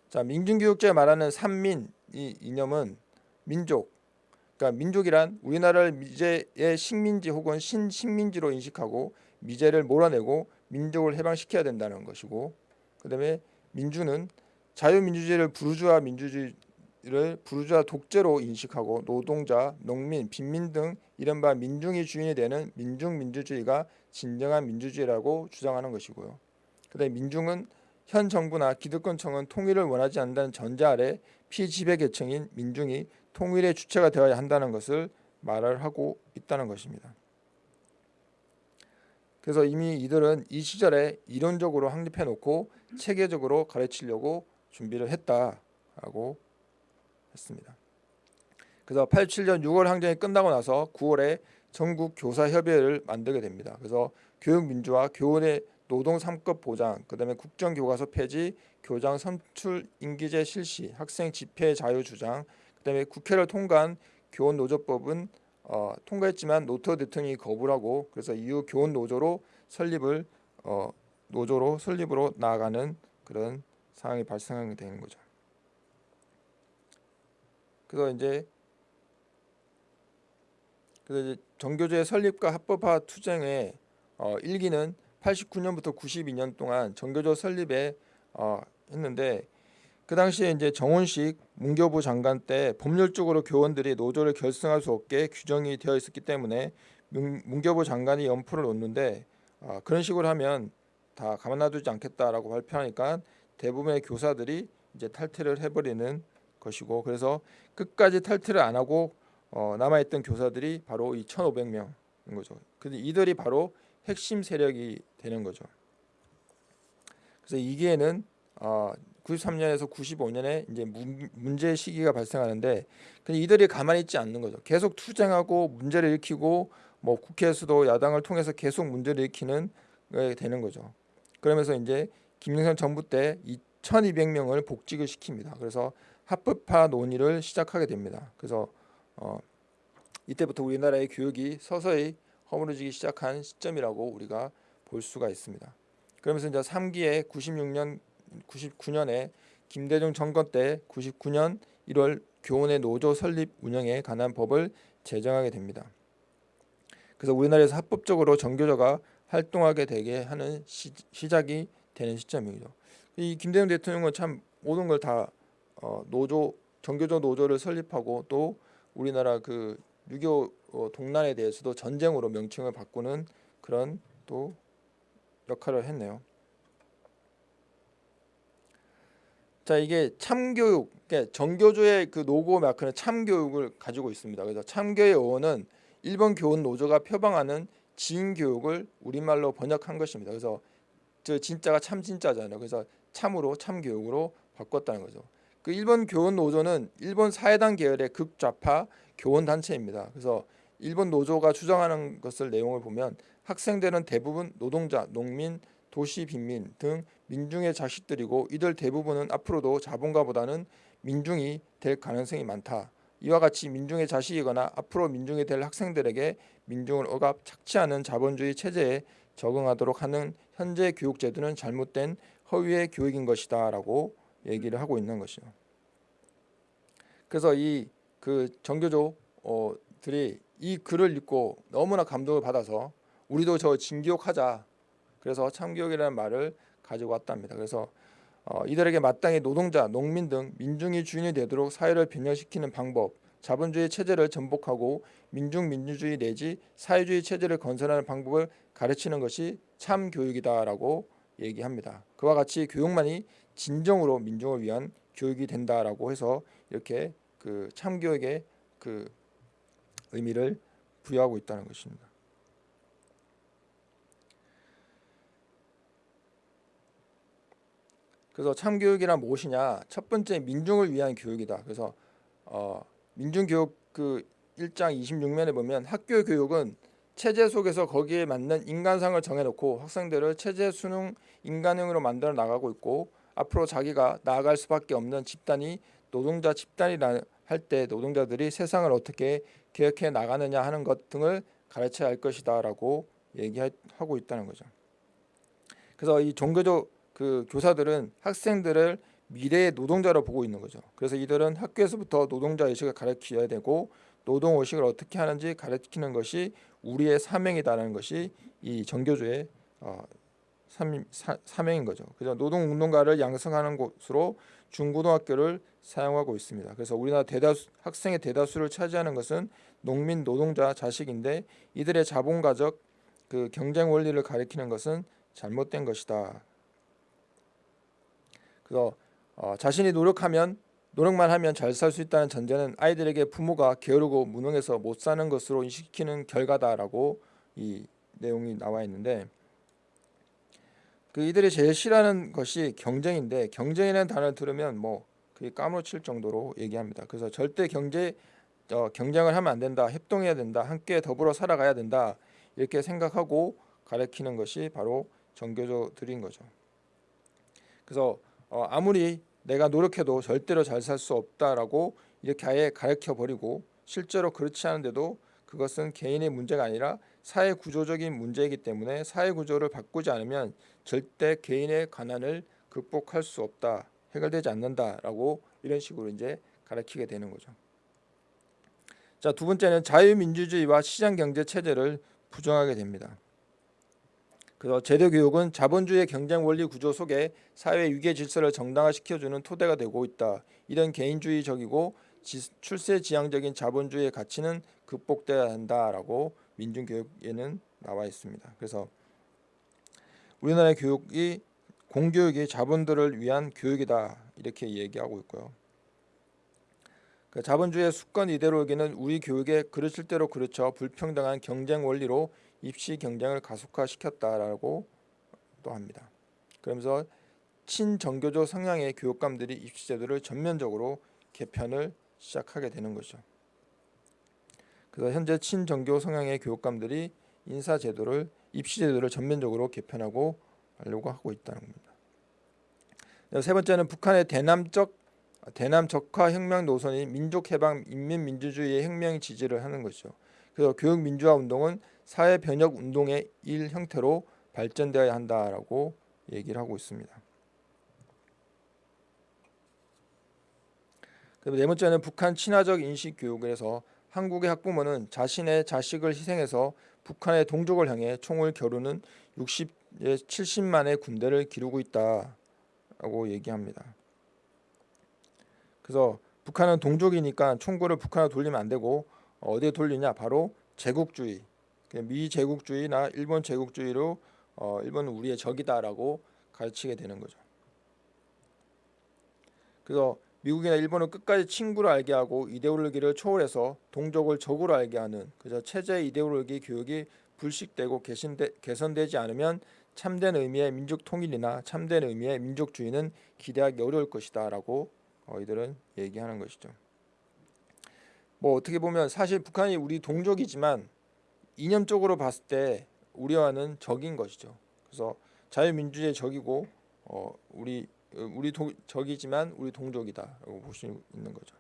자 민중교육제가 말하는 삼민 이 이념은 민족 그러니까 민족이란 우리나라를 미제의 식민지 혹은 신식민지로 인식하고 미제를 몰아내고 민족을 해방시켜야 된다는 것이고 그 다음에 민주는 자유민주주의를 부르주아 민주주의를 부르주아 독재로 인식하고 노동자, 농민, 빈민 등 이른바 민중이 주인이 되는 민중민주주의가 진정한 민주주의라고 주장하는 것이고요. 그다음에 민중은 현 정부나 기득권층은 통일을 원하지 않는다는 전제 아래 피지배 계층인 민중이 통일의 주체가 되어야 한다는 것을 말을 하고 있다는 것입니다. 그래서 이미 이들은 이 시절에 이론적으로 확립해 놓고 체계적으로 가르치려고 준비를 했다라고 했습니다. 그래서 87년 6월 항쟁이 끝나고 나서 9월에 전국 교사 협의회를 만들게 됩니다. 그래서 교육 민주화, 교원의 노동 3급 보장, 그다음에 국정 교과서 폐지, 교장 선출 임기제 실시, 학생 집회 자유 주장, 그다음에 국회를 통과한 교원 노조법은 어, 통과했지만 노터 대통령이 거부를 하고 그래서 이후 교원 노조로 설립을 어, 노조로 설립으로 나아가는 그런 상황이 발생하게 되는 거죠. 그래서 이제 그래서 이제 정교조의 설립과 합법화 투쟁의 어, 일기는 89년부터 92년 동안 정교조 설립에 어, 했는데 그 당시에 이제 정원식 문교부 장관 때 법률적으로 교원들이 노조를 결성할 수 없게 규정이 되어 있었기 때문에 문, 문교부 장관이 연포를 놓는데 어, 그런 식으로 하면 다 가만 놔두지 않겠다라고 발표하니까 대부분의 교사들이 이제 탈퇴를 해버리는 것이고 그래서 끝까지 탈퇴를 안 하고 어, 남아있던 교사들이 바로 이 1,500명인 거죠. 근데 이들이 바로 핵심 세력이 되는 거죠. 그래서 이기에는 어, 93년에서 95년에 이제 문, 문제 시기가 발생하는데 근데 이들이 가만히 있지 않는 거죠. 계속 투쟁하고 문제를 일으키고 뭐 국회에서도 야당을 통해서 계속 문제를 일으키는 게 되는 거죠. 그러면서 이제 김영삼 정부 때 2,200명을 복직을 시킵니다. 그래서 합법화 논의를 시작하게 됩니다. 그래서 어, 이때부터 우리나라의 교육이 서서히 허물어지기 시작한 시점이라고 우리가 볼 수가 있습니다. 그러면서 이제 3기에 96년 99년에 김대중 정권 때 99년 1월 교원의 노조 설립 운영에 관한 법을 제정하게 됩니다. 그래서 우리나라에서 합법적으로 정교조가 활동하게 되게 하는 시, 작이 되는 시점이죠. 이 김대중 대통령은 참 모든 걸다 어, 노조 정교조 노조를 설립하고 또 우리나라 그 6.25 어, 동란에 대해서도 전쟁으로 명칭을 바꾸는 그런 또 역할을 했네요. 자 이게 참교육, 그러니까 정교조의 그 노고 마크는 참교육을 가지고 있습니다. 그래서 참교의 어원은 일본 교원 노조가 표방하는 지인 교육을 우리말로 번역한 것입니다. 그래서 저 진짜가 참 진짜잖아요. 그래서 참으로 참교육으로 바꿨다는 거죠. 그 일본 교원 노조는 일본 사회당 계열의 극좌파 교원 단체입니다. 그래서 일본 노조가 주장하는 것을 내용을 보면 학생들은 대부분 노동자, 농민, 도시 빈민 등 민중의 자식들이고 이들 대부분은 앞으로도 자본가보다는 민중이 될 가능성이 많다. 이와 같이 민중의 자식이거나 앞으로 민중이 될 학생들에게 민중을 억압 착취하는 자본주의 체제에 적응하도록 하는 현재 교육 제도는 잘못된 허위의 교육인 것이다 라고 얘기를 하고 있는 것이죠. 그래서 이 그 정교조들이 이 글을 읽고 너무나 감동을 받아서 우리도 저 진교육하자. 그래서 참교육이라는 말을 가지고 왔답니다. 그래서 어, 이들에게 마땅히 노동자, 농민 등 민중이 주인이 되도록 사회를 변형시키는 방법, 자본주의 체제를 전복하고 민중 민주주의 내지 사회주의 체제를 건설하는 방법을 가르치는 것이 참 교육이다라고 얘기합니다. 그와 같이 교육만이 진정으로 민중을 위한 교육이 된다라고 해서 이렇게 그 참교육의 그 의미를 부여하고 있다는 것입니다. 그래서 참교육이란 무엇이냐? 첫 번째 민중을 위한 교육이다. 그래서 어, 민중교육 그 1장 26면에 보면 학교 교육은 체제 속에서 거기에 맞는 인간상을 정해놓고 학생들을 체제 수능 인간형으로 만들어 나가고 있고 앞으로 자기가 나아갈 수밖에 없는 집단이 노동자 집단이라 할 때 노동자들이 세상을 어떻게 개혁해 나가느냐 하는 것 등을 가르쳐야 할 것이다 라고 얘기하고 있다는 거죠. 그래서 이 종교적 그 교사들은 학생들을 미래의 노동자로 보고 있는 거죠. 그래서 이들은 학교에서부터 노동자 의식을 가르쳐야 되고 노동 의식을 어떻게 하는지 가르치는 것이 우리의 사명이다라는 것이 이 정교조의 어, 삼, 사, 사명인 거죠. 그래서 노동운동가를 양성하는 곳으로 중고등학교를 사용하고 있습니다. 그래서 우리나라 대다수 학생의 대다수를 차지하는 것은 농민 노동자 자식인데 이들의 자본가적 그 경쟁 원리를 가리키는 것은 잘못된 것이다. 그래서 어, 자신이 노력하면 노력만 하면 잘 살 수 있다는 전제는 아이들에게 부모가 게으르고 무능해서 못 사는 것으로 인식시키는 결과다라고 이 내용이 나와 있는데 그 이들이 제일 싫어하는 것이 경쟁인데 경쟁이라는 단어를 들으면 뭐 그게 까무러칠 정도로 얘기합니다. 그래서 절대 경제 어, 경쟁을 하면 안 된다, 협동해야 된다, 함께 더불어 살아가야 된다 이렇게 생각하고 가르치는 것이 바로 정교조들인 거죠. 그래서 어, 아무리 내가 노력해도 절대로 잘 살 수 없다라고 이렇게 아예 가르쳐 버리고 실제로 그렇지 않은데도 그것은 개인의 문제가 아니라 사회 구조적인 문제이기 때문에 사회 구조를 바꾸지 않으면 절대 개인의 가난을 극복할 수 없다 해결되지 않는다라고 이런 식으로 이제 가르치게 되는 거죠. 자 두 번째는 자유민주주의와 시장경제 체제를 부정하게 됩니다. 그래서 제도 교육은 자본주의 경쟁 원리 구조 속에 사회 위계 질서를 정당화시켜주는 토대가 되고 있다. 이런 개인주의적이고 출세 지향적인 자본주의의 가치는 극복돼야 한다라고 민중교육에는 나와 있습니다. 그래서 우리나라의 교육이 공교육이 자본들을 위한 교육이다 이렇게 얘기하고 있고요. 그 자본주의 수권 이데올로기는 우리 교육에 그르칠 대로 그르쳐 불평등한 경쟁 원리로 입시 경쟁을 가속화시켰다라고 또 합니다. 그러면서 친정교조 성향의 교육감들이 입시 제도를 전면적으로 개편을 시작하게 되는 거죠. 그래서 현재 친정교 성향의 교육감들이 인사 제도를 입시 제도를 전면적으로 개편하고 하려고 하고 있다는 겁니다. 세 번째는 북한의 대남적 대남 적화 혁명 노선인 민족 해방 인민 민주주의의 혁명 지지를 하는 것이죠. 그래서 교육 민주화 운동은 사회 변혁 운동의 일 형태로 발전되어야 한다라고 얘기를 하고 있습니다. 네 번째는 북한 친화적 인식 교육에서 한국의 학부모는 자신의 자식을 희생해서 북한의 동족을 향해 총을 겨루는 60, 70만의 군대를 기르고 있다라고 얘기합니다. 그래서 북한은 동족이니까 총구를 북한으로 돌리면 안 되고 어디에 돌리냐? 바로 제국주의, 미제국주의나 일본 제국주의로 어, 일본은 우리의 적이다라고 가르치게 되는 거죠. 그래서 미국이나 일본은 끝까지 친구로 알게 하고 이데올로기를 초월해서 동족을 적으로 알게 하는 그저 체제 이데올로기 교육이 불식되고 개선되, 개선되지 않으면 참된 의미의 민족 통일이나 참된 의미의 민족주의는 기대하기 어려울 것이다 라고 어, 이들은 얘기하는 것이죠. 뭐 어떻게 보면 사실 북한이 우리 동족이지만 이념적으로 봤을 때 우리와는 적인 것이죠. 그래서 자유민주주의 적이고 어, 우리 우리 도, 적이지만 우리 동족이다라고 볼 수 있는 거죠.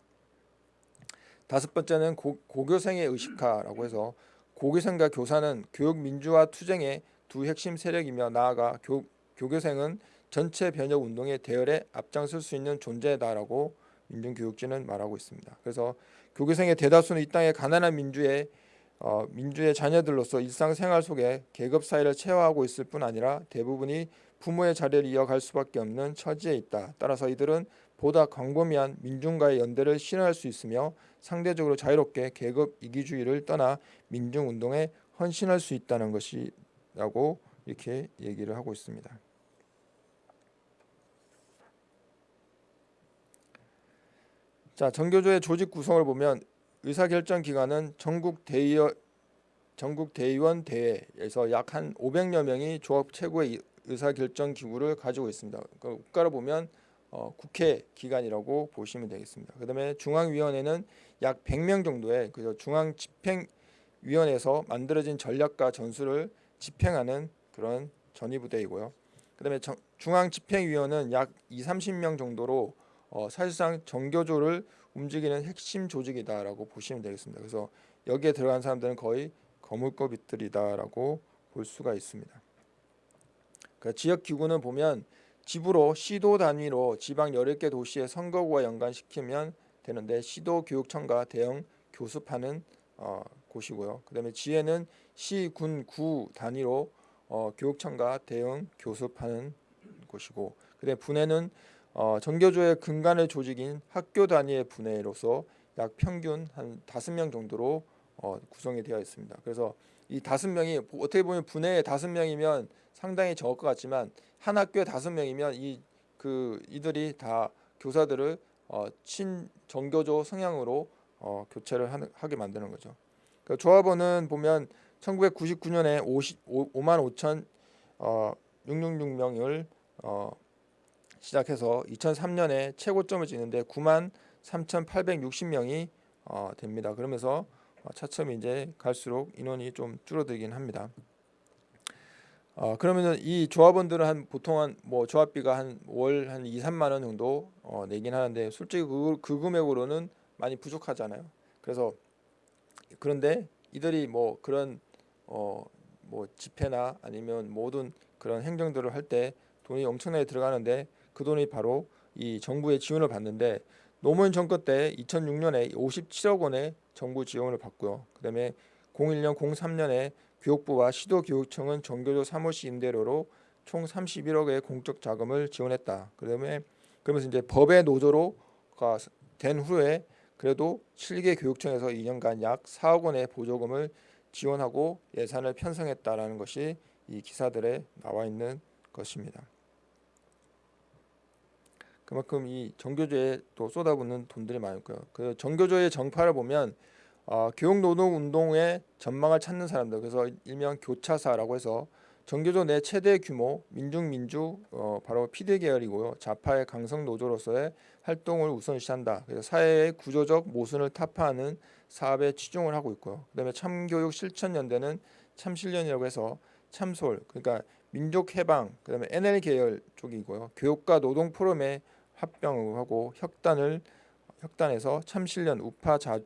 다섯 번째는 고, 고교생의 의식화라고 해서 고교생과 교사는 교육 민주화 투쟁의 두 핵심 세력이며 나아가 교, 교교생은 전체 변혁 운동의 대열에 앞장설 수 있는 존재다라고 민중교육지는 말하고 있습니다. 그래서 교교생의 대다수는 이 땅의 가난한 민주의 어, 민주의 자녀들로서 일상생활 속에 계급 사회를 체화하고 있을 뿐 아니라 대부분이 부모의 자리를 이어갈 수밖에 없는 처지에 있다. 따라서 이들은 보다 광범위한 민중과의 연대를 실현할 수 있으며 상대적으로 자유롭게 계급 이기주의를 떠나 민중운동에 헌신할 수 있다는 것이라고 이렇게 얘기를 하고 있습니다. 자, 정교조의 조직 구성을 보면 의사결정 기관은 전국 대의원 전국 대의원 대회에서 약 한 500여 명이 조합 최고의 의사결정 기구를 가지고 있습니다. 그 국가로 보면 어, 국회 기관이라고 보시면 되겠습니다. 그다음에 중앙위원회는 약 100명 정도의 그 중앙 집행위원회에서 만들어진 전략과 전술을 집행하는 그런 전위부대이고요. 그다음에 중앙 집행위원은 약 2, 30명 정도로 어, 사실상 정교조를 움직이는 핵심 조직이다라고 보시면 되겠습니다. 그래서 여기에 들어간 사람들은 거의 거물급들이다라고 볼 수가 있습니다. 그 지역 기구는 보면 집으로 시도 단위로 지방 18개 도시의 선거구와 연관시키면 되는데 시도 교육청과 대형 교습하는 어, 곳이고요. 그 다음에 지혜는 시, 군, 구 단위로 어, 교육청과 대응 교습하는 곳이고 그 다음에 분해는 어, 정교조의 근간의 조직인 학교 단위의 분해로서 약 평균 한 다섯 명 정도로 어, 구성이 되어 있습니다. 그래서 이 다섯 명이 어떻게 보면 분해에 다섯 명이면 상당히 적을 것 같지만 한 학교에 다섯 명이면 이 그 이들이 다 교사들을 어, 친정교조 성향으로 어, 교체를 하는, 하게 만드는 거죠. 그 조합원은 보면 1999년에 50, 5만 5천 어, 666명을 어, 시작해서 2003년에 최고점을 찍는데 9만 3,860명이 어, 됩니다. 그러면서 어, 차츰 이제 갈수록 인원이 좀 줄어들긴 합니다. 어, 그러면은 이 조합원들은 한 보통 한 뭐 조합비가 한월한 2, 3만 원 정도 어, 내긴 하는데 솔직히 그, 그 금액으로는 많이 부족하잖아요. 그래서 그런데 이들이 뭐 그런 어, 뭐 집회나 아니면 모든 그런 행정들을 할 때 돈이 엄청나게 들어가는데 그 돈이 바로 이 정부의 지원을 받는데 노무현 정권 때 2006년에 57억 원의 정부 지원을 받고요. 그다음에 01년 03년에 교육부와 시도교육청은 정교조 사무실 임대료로 총 31억의 공적 자금을 지원했다. 그다음에 그러면서 이제 법의 노조로가 된 후에 그래도 7개 교육청에서 2년간 약 4억 원의 보조금을 지원하고 예산을 편성했다라는 것이 이 기사들에 나와 있는 것입니다. 그만큼 이 정교조에 또 쏟아붓는 돈들이 많고요. 그 정교조의 정파를 보면 어, 교육노동운동의 전망을 찾는 사람들 그래서 일명 교차사라고 해서 정교조 내 최대 규모 민중민주 어, 바로 피대 계열이고요. 좌파의 강성 노조로서의 활동을 우선시한다. 그래서 사회의 구조적 모순을 타파하는 사업에 치중을 하고 있고요. 그다음에 참교육 실천연대는 참실련이라고 해서 참솔 그러니까 민족해방 그다음에 NL 계열 쪽이고요. 교육과 노동 포럼에 합병하고 혁단을 혁단에서 참실련 우파 자,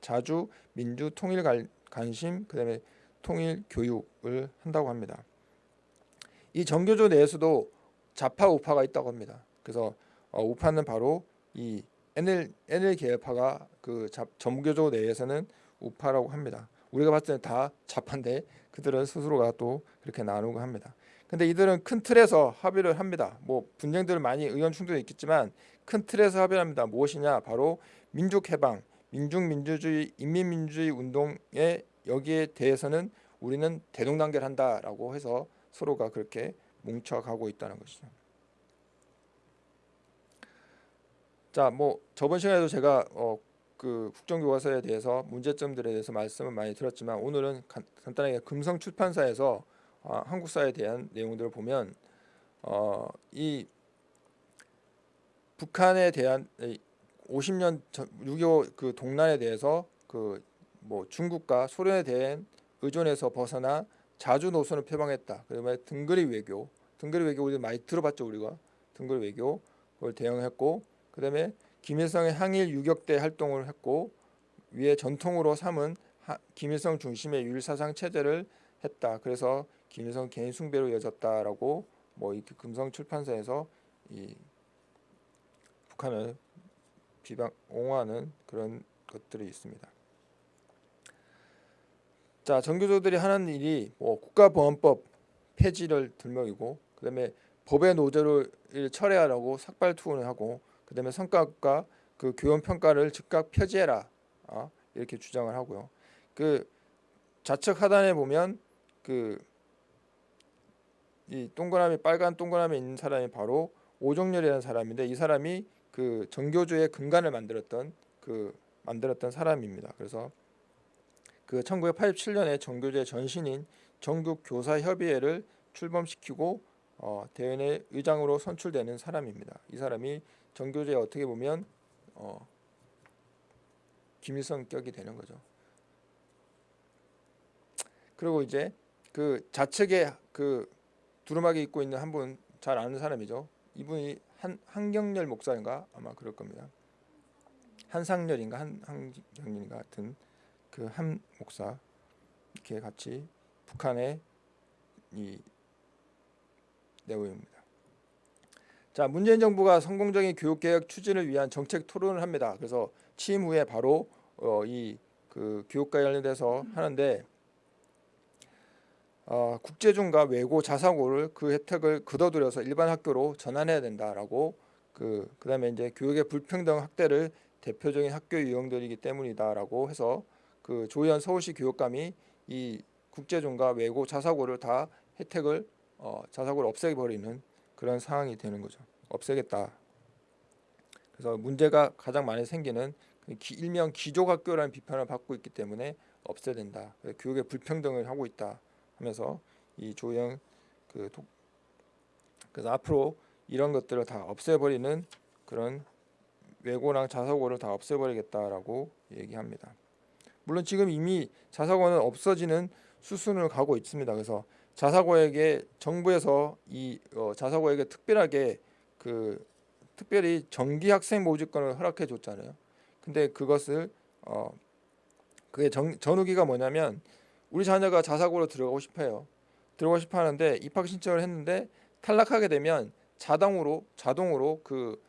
자주 민주 통일 관심 그다음에 통일 교육을 한다고 합니다. 이 정교조 내에서도 좌파 우파가 있다고 합니다. 그래서 어, 우파는 바로 이 NL NL 계열파가 그 정교조 내에서는 우파라고 합니다. 우리가 봤을 때는 다 좌파인데 그들은 스스로가 또 그렇게 나누고 합니다. 근데 이들은 큰 틀에서 합의를 합니다. 뭐 분쟁들 많이 의견 충돌이 있겠지만 큰 틀에서 합의를 합니다. 무엇이냐? 바로 민족 해방, 민중 민주주의 인민 민주주의 운동에 여기에 대해서는 우리는 대동단결한다라고 해서 서로가 그렇게 뭉쳐가고 있다는 것이죠. 자, 뭐 저번 시간에도 제가 어, 그 국정교과서에 대해서 문제점들에 대해서 말씀을 많이 드렸지만 오늘은 간, 간단하게 금성 출판사에서 어, 한국사에 대한 내용들을 보면 어, 이 북한에 대한 50년 전, 6.25그 동란에 대해서 그 뭐 중국과 소련에 대한 의존에서 벗어나 자주 노선을 표방했다. 그다음에 등거리 외교, 등거리 외교 우리 많이 들어봤죠 우리가 등거리 외교 그걸 대응했고 그다음에 김일성의 항일 유격대 활동을 했고 위에 전통으로 삼은 하, 김일성 중심의 유일사상 체제를 했다. 그래서 김일성 개인 숭배로 이어졌다라고 뭐 이렇게 금성 출판사에서 이 북한을 비방 옹호하는 그런 것들이 있습니다. 자 정교조들이 하는 일이 뭐 국가보안법 폐지를 들먹이고 그다음에 법의 노조를 철회하라고 삭발 투혼을 하고 그다음에 성과과 그 교원 평가를 즉각 폐지해라 어? 이렇게 주장을 하고요. 그 좌측 하단에 보면 그 이 동그라미 빨간 동그라미 있는 사람이 바로 오종렬이라는 사람인데 이 사람이 그 정교조의 근간을 만들었던 그 만들었던 사람입니다. 그래서 그 1987년에 정교조의 전신인 정교교사협의회를 출범시키고 어, 대연의 의장으로 선출되는 사람입니다. 이 사람이 정교조에 어떻게 보면 어, 김일성 격이 되는 거죠. 그리고 이제 그 좌측에 그 두루마기 입고 있는 한 분 잘 아는 사람이죠. 이분이 한 한경렬 목사인가 아마 그럴 겁니다. 한상렬인가 한 한경렬인가 같은 그 한 목사 이렇게 같이 북한의 이 내용입니다. 자 문재인 정부가 성공적인 교육개혁 추진을 위한 정책 토론을 합니다. 그래서 취임 후에 바로 어, 이그 교육과 관련돼서 하는데 어, 국제중과 외고 자사고를 그 혜택을 거둬들여서 일반 학교로 전환해야 된다라고 그 그다음에 이제 교육의 불평등 확대를 대표적인 학교 유형들이기 때문이다라고 해서 그 조현 서울시 교육감이 이 국제중과 외고 자사고를 다 혜택을 어, 자사고를 없애버리는 그런 상황이 되는 거죠. 없애겠다. 그래서 문제가 가장 많이 생기는 그 기, 일명 기족학교라는 비판을 받고 있기 때문에 없애야 된다. 교육의 불평등을 하고 있다. 하면서 이 조영 그 독, 그래서 앞으로 이런 것들을 다 없애버리는 그런 외고랑 자사고를 다 없애버리겠다라고 얘기합니다. 물론 지금 이미 자사고는 없어지는 수순을 가고 있습니다. 그래서 자사고에게 정부에서 이 어, 자사고에게 특별하게 그 특별히 정기 학생 모집권을 허락해 줬잖아요. 근데 그것을 어 그게 정, 전후기가 뭐냐면 우리 자녀가 자사고로 들어가고 싶어요. 들어가고 싶어 하는데 입학 신청을 했는데 탈락하게 되면 자동으로 자동으로 그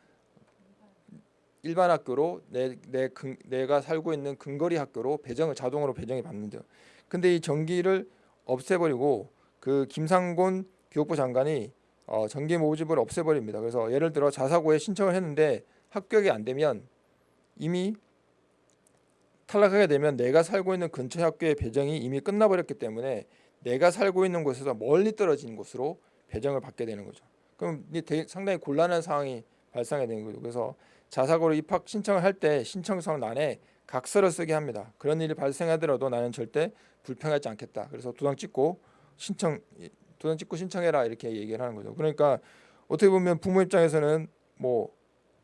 일반 학교로 내, 내 근, 내가 살고 있는 근거리 학교로 배정을 자동으로 배정이 받는데요. 근데 이 정기를 없애버리고 그 김상곤 교육부 장관이 어, 정기 모집을 없애버립니다. 그래서 예를 들어 자사고에 신청을 했는데 합격이 안 되면 이미 탈락하게 되면 내가 살고 있는 근처 학교의 배정이 이미 끝나버렸기 때문에 내가 살고 있는 곳에서 멀리 떨어진 곳으로 배정을 받게 되는 거죠. 그럼 상당히 곤란한 상황이 발생하게 되는 거죠. 그래서 자사고로 입학 신청을 할 때 신청서 난에 각서를 쓰게 합니다. 그런 일이 발생하더라도 나는 절대 불평하지 않겠다. 그래서 도장 찍고 신청 도장 찍고 신청해라 이렇게 얘기를 하는 거죠. 그러니까 어떻게 보면 부모 입장에서는 뭐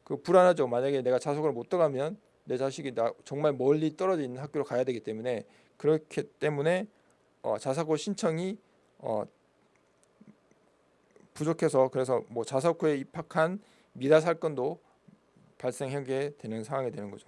그 불안하죠. 만약에 내가 자석을 못 들어가면 내 자식이 나 정말 멀리 떨어져 있는 학교로 가야 되기 때문에 그렇기 때문에 어, 자사고 신청이 어, 부족해서 그래서 뭐 자사고에 입학한 미다 살건도 발생하게 되는 상황이 되는 거죠.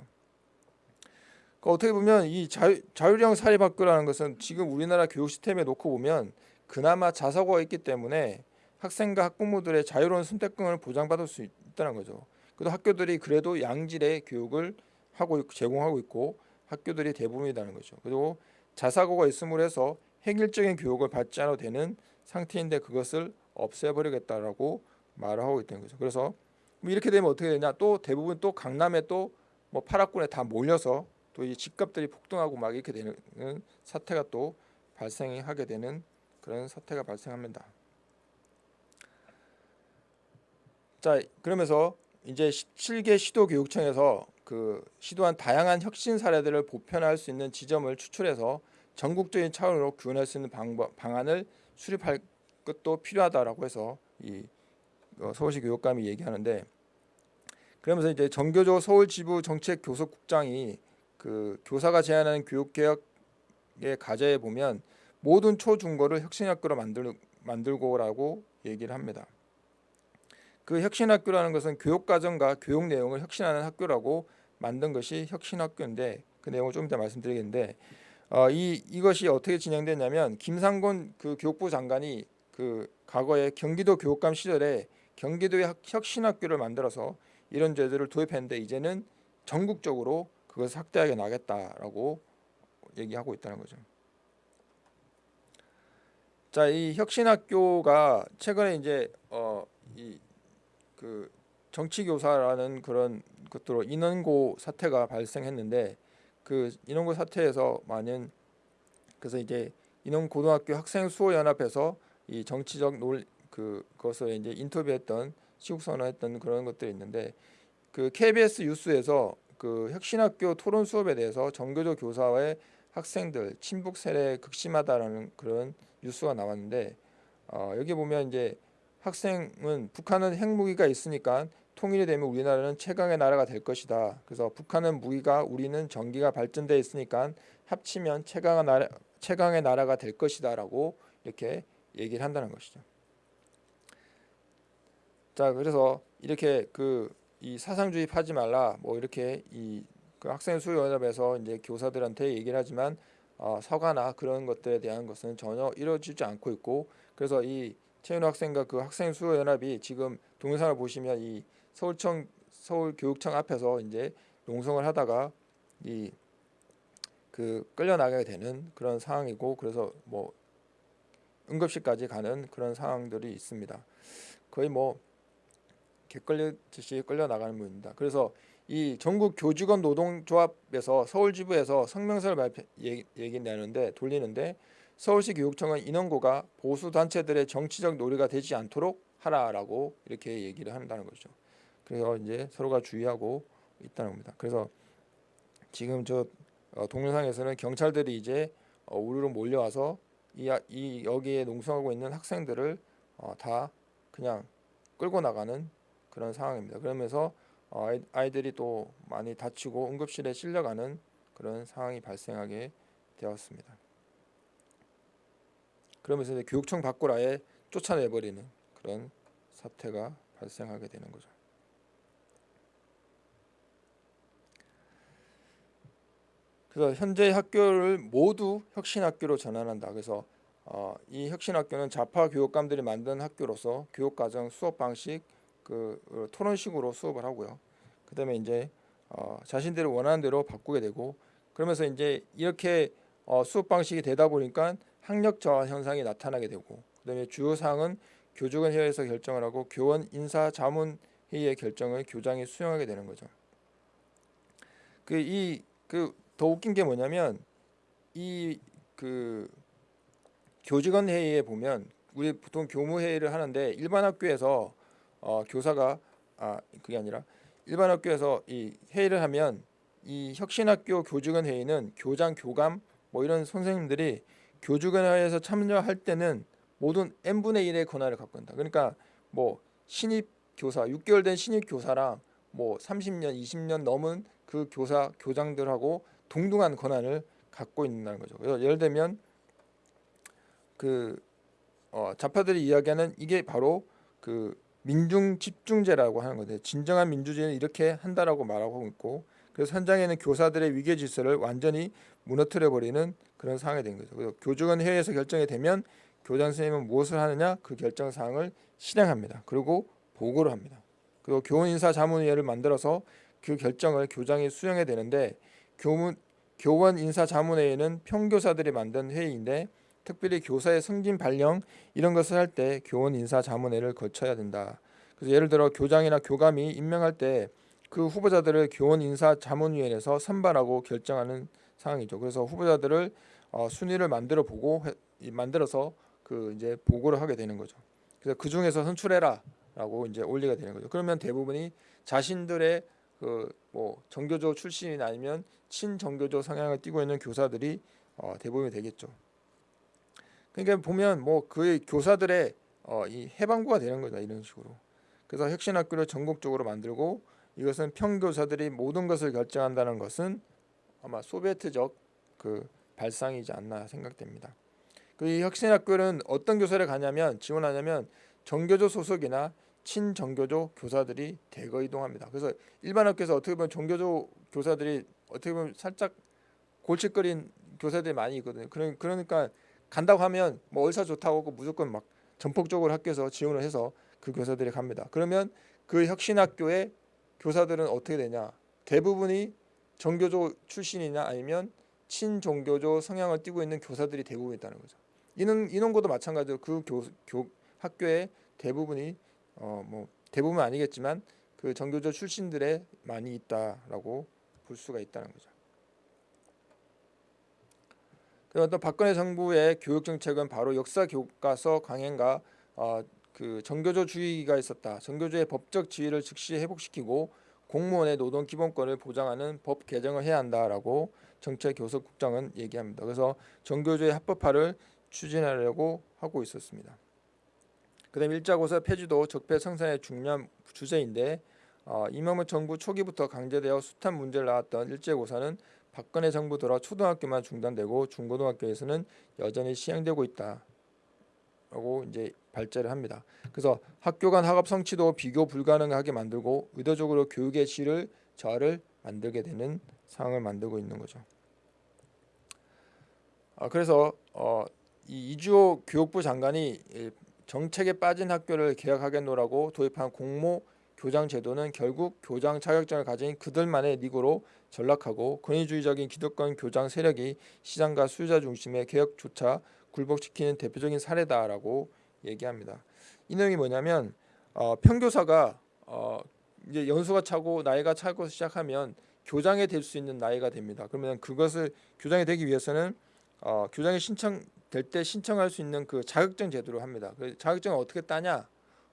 그러니까 어떻게 보면 이 자유, 자율형 사립학교라는 것은 지금 우리나라 교육 시스템에 놓고 보면 그나마 자사고가 있기 때문에 학생과 학부모들의 자유로운 선택권을 보장받을 수 있다는 거죠. 그래도 학교들이 그래도 양질의 교육을 하고 제공하고 있고 학교들이 대부분이라는 거죠. 그리고 자사고가 있음으로 해서 획일적인 교육을 받지 않아도 되는 상태인데 그것을 없애버리겠다라고 말을 하고 있다는 거죠. 그래서 뭐 이렇게 되면 어떻게 되냐? 또 대부분 또 강남에 또 뭐 파락군에 다 몰려서 또 이 집값들이 폭등하고 막 이렇게 되는 사태가 또 발생이 하게 되는 그런 사태가 발생합니다. 자 그러면서 이제 7개 시도 교육청에서 그 시도한 다양한 혁신 사례들을 보편화할 수 있는 지점을 추출해서 전국적인 차원으로 구현할 수 있는 방법, 방안을 수립할 것도 필요하다라고 해서 이 어, 서울시 교육감이 얘기하는데 그러면서 이제 정교조 서울 지부 정책 교섭국장이 그 교사가 제안하는 교육 개혁의 과제에 보면 모든 초중고를 혁신학교로 만들 만들고라고 얘기를 합니다. 그 혁신학교라는 것은 교육과정과 교육 내용을 혁신하는 학교라고 만든 것이 혁신학교인데 그 내용을 좀 이따 말씀드리겠는데 어, 이 이것이 어떻게 진행됐냐면 김상곤 그 교육부 장관이 그 과거에 경기도 교육감 시절에 경기도의 혁신학교를 만들어서 이런 제도를 도입했는데 이제는 전국적으로 그것을 확대하게 나겠다라고 얘기하고 있다는 거죠. 자, 이 혁신학교가 최근에 이제 어 이 그 정치교사라는 그런 것으로 인원고 사태가 발생했는데 그 인원고 사태에서 많은 그래서 이제 인원 고등학교 학생 수호 연합에서 이 정치적 논 그것을 이제 인터뷰했던 시국 선언했던 그런 것들이 있는데 그 KBS 뉴스에서 그 혁신학교 토론 수업에 대해서 정교조 교사와의 학생들 친북 세례 극심하다라는 그런 뉴스가 나왔는데 어, 여기 보면 이제 학생은 북한은 핵무기가 있으니까 통일이 되면 우리나라는 최강의 나라가 될 것이다. 그래서 북한은 무기가 우리는 전기가 발전돼 있으니까 합치면 최강의 나라 최강의 나라가 될 것이다라고 이렇게 얘기를 한다는 것이죠. 자, 그래서 이렇게 그 이 사상주의 파지 말라 뭐 이렇게 이 그 학생 수요 연합에서 이제 교사들한테 얘기를 하지만 어, 서가나 그런 것들에 대한 것은 전혀 이루어지지 않고 있고 그래서 이 최윤호 학생과 그 학생 수요 연합이 지금 동영상을 보시면 이 서울청 서울교육청 앞에서 이제 농성을 하다가 이 그 끌려 나가게 되는 그런 상황이고 그래서 뭐 응급실까지 가는 그런 상황들이 있습니다. 거의 뭐 개끌리듯이 끌려 나가는 분입니다. 그래서 이 전국 교직원 노동조합에서 서울지부에서 성명서를 발표 얘기, 얘기 내는데 돌리는데 서울시 교육청은 인원고가 보수 단체들의 정치적 놀이가 되지 않도록 하라라고 이렇게 얘기를 한다는 거죠. 그래서 이제 서로가 주의하고 있다는 겁니다. 그래서 지금 저 어, 동영상에서는 경찰들이 이제 어, 우르르 몰려와서 이, 이 여기에 농성하고 있는 학생들을 어, 다 그냥 끌고 나가는 그런 상황입니다. 그러면서 어, 아이들이 또 많이 다치고 응급실에 실려가는 그런 상황이 발생하게 되었습니다. 그러면서 교육청 밖으로 아예 쫓아내버리는 그런 사태가 발생하게 되는 거죠. 그래서 현재 학교를 모두 혁신학교로 전환한다. 그래서 어, 이 혁신학교는 좌파 교육감들이 만든 학교로서 교육과정 수업 방식 그 어, 토론식으로 수업을 하고요. 그다음에 이제 어, 자신들이 원하는 대로 바꾸게 되고 그러면서 이제 이렇게 어, 수업 방식이 되다 보니까 학력 저하 현상이 나타나게 되고 그다음에 주요 사항은 교직원 회의에서 결정을 하고 교원 인사 자문 회의의 결정을 교장이 수용하게 되는 거죠. 그이그 더 웃긴 게 뭐냐면 이 그 교직원 회의에 보면 우리 보통 교무 회의를 하는데 일반 학교에서 어, 교사가 아 그게 아니라 일반 학교에서 이 회의를 하면 이 혁신학교 교직원 회의는 교장 교감 뭐 이런 선생님들이 교직원 회의에서 참여할 때는 모든 n 분의 1의 권한을 갖고 있다. 그러니까 뭐 신입 교사 6개월 된 신입 교사랑 뭐 30년 20년 넘은 그 교사 교장들하고 동등한 권한을 갖고 있다는 거죠. 그래서 예를 들면 그 어, 좌파들이 이야기하는 이게 바로 그 민중 집중제라고 하는 건데 진정한 민주주의는 이렇게 한다라고 말하고 있고 그래서 현장에는 교사들의 위계 질서를 완전히 무너뜨려 버리는 그런 상황이 된 거죠. 그래서 교직원 회의에서 결정이 되면 교장 선생님은 무엇을 하느냐 그 결정 사항을 실행합니다. 그리고 보고를 합니다. 그리고 교원 인사 자문위원회를 만들어서 그 결정을 교장이 수행해야 되는데 교문 교원 인사 자문회의는 평교사들이 만든 회의인데 특별히 교사의 승진 발령 이런 것을 할 때 교원 인사 자문회를 거쳐야 된다. 그래서 예를 들어 교장이나 교감이 임명할 때 그 후보자들을 교원 인사 자문위원회에서 선발하고 결정하는 상황이죠. 그래서 후보자들을 어, 순위를 만들어 보고 해- 이- 만들어서 그 이제 보고를 하게 되는 거죠. 그래서 그 중에서 선출해라라고 이제 올리게 되는 거죠. 그러면 대부분이 자신들의 그 뭐 정교조 출신이나 아니면 친정교조 성향을 띠고 있는 교사들이 어, 대부분이 되겠죠. 그러니까 보면 뭐그 교사들의 어, 이 해방구가 되는 거다 이런 식으로. 그래서 혁신학교를 전국적으로 만들고 이것은 평교사들이 모든 것을 결정한다는 것은 아마 소비에트적 그 발상이지 않나 생각됩니다. 그이 혁신학교는 어떤 교사를 가냐면 지원하냐면 정교조 소속이나 친정교조 교사들이 대거 이동합니다. 그래서 일반 학교에서 어떻게 보면 정교조 교사들이 어떻게 보면 살짝 골칫거린 교사들이 많이 있거든요. 그러- 그러니까 간다고 하면 뭐 얼사 좋다고 하고 무조건 막 전폭적으로 학교에서 지원을 해서 그 교사들이 갑니다. 그러면 그 혁신학교의 교사들은 어떻게 되냐? 대부분이 정교조 출신이냐 아니면 친종교조 성향을 띠고 있는 교사들이 대부분 있다는 거죠. 이능 인원고도 마찬가지로 그 교, 교 학교의 대부분이 어 뭐 대부분 아니겠지만 그 정교조 출신들의 많이 있다라고 볼 수가 있다는 거죠. 그리고 또 박근혜 정부의 교육 정책은 바로 역사 교과서 강행과 어, 그 정교조주의가 있었다. 정교조의 법적 지위를 즉시 회복시키고 공무원의 노동 기본권을 보장하는 법 개정을 해야 한다라고 정책교섭국장은 얘기합니다. 그래서 정교조의 합법화를 추진하려고 하고 있었습니다. 그다음 일자고사 폐지도 적폐 청산의 중요한 주제인데 어, 이명박 정부 초기부터 강제되어 숱한 문제를 낳았던 일제고사는 박근혜 정부 들어 초등학교만 중단되고 중고등학교에서는 여전히 시행되고 있다 라고 이제 발제를 합니다. 그래서 학교 간 학업 성취도 비교 불가능하게 만들고 의도적으로 교육의 질을 저하를 만들게 되는 상황을 만들고 있는 거죠. 아, 그래서 어, 이 이주호 교육부 장관이 이 정책에 빠진 학교를 개혁하겠노라고 도입한 공모 교장 제도는 결국 교장 자격증을 가진 그들만의 리그로 전락하고 권위주의적인 기득권 교장 세력이 시장과 수요자 중심의 개혁조차 굴복시키는 대표적인 사례다라고 얘기합니다. 이 내용이 뭐냐면 어, 평교사가 어, 이제 연수가 차고 나이가 차고 시작하면 교장이 될 수 있는 나이가 됩니다. 그러면 그것을 교장이 되기 위해서는 어, 교장이 신청 될 때 신청할 수 있는 그 자격증 제도를 합니다. 그 자격증을 어떻게 따냐?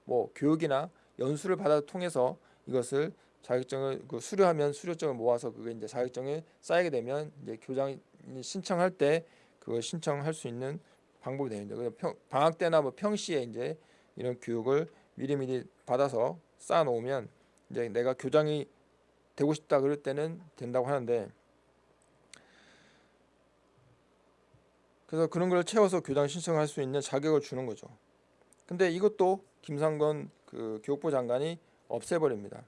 뭐 교육이나 연수를 받아 통해서 이것을 자격증을 그 수료하면 수료증을 모아서 그게 이제 자격증이 쌓이게 되면 이제 교장이 신청할 때 그걸 신청할 수 있는 방법이 되는데 그래서 평, 방학 때나 뭐 평시에 이제 이런 교육을 미리미리 받아서 쌓아 놓으면 이제 내가 교장이 되고 싶다 그럴 때는 된다고 하는데 그래서 그런 걸 채워서 교장 신청할 수 있는 자격을 주는 거죠. 근데 이것도 김상건 그 교육부 장관이 없애버립니다.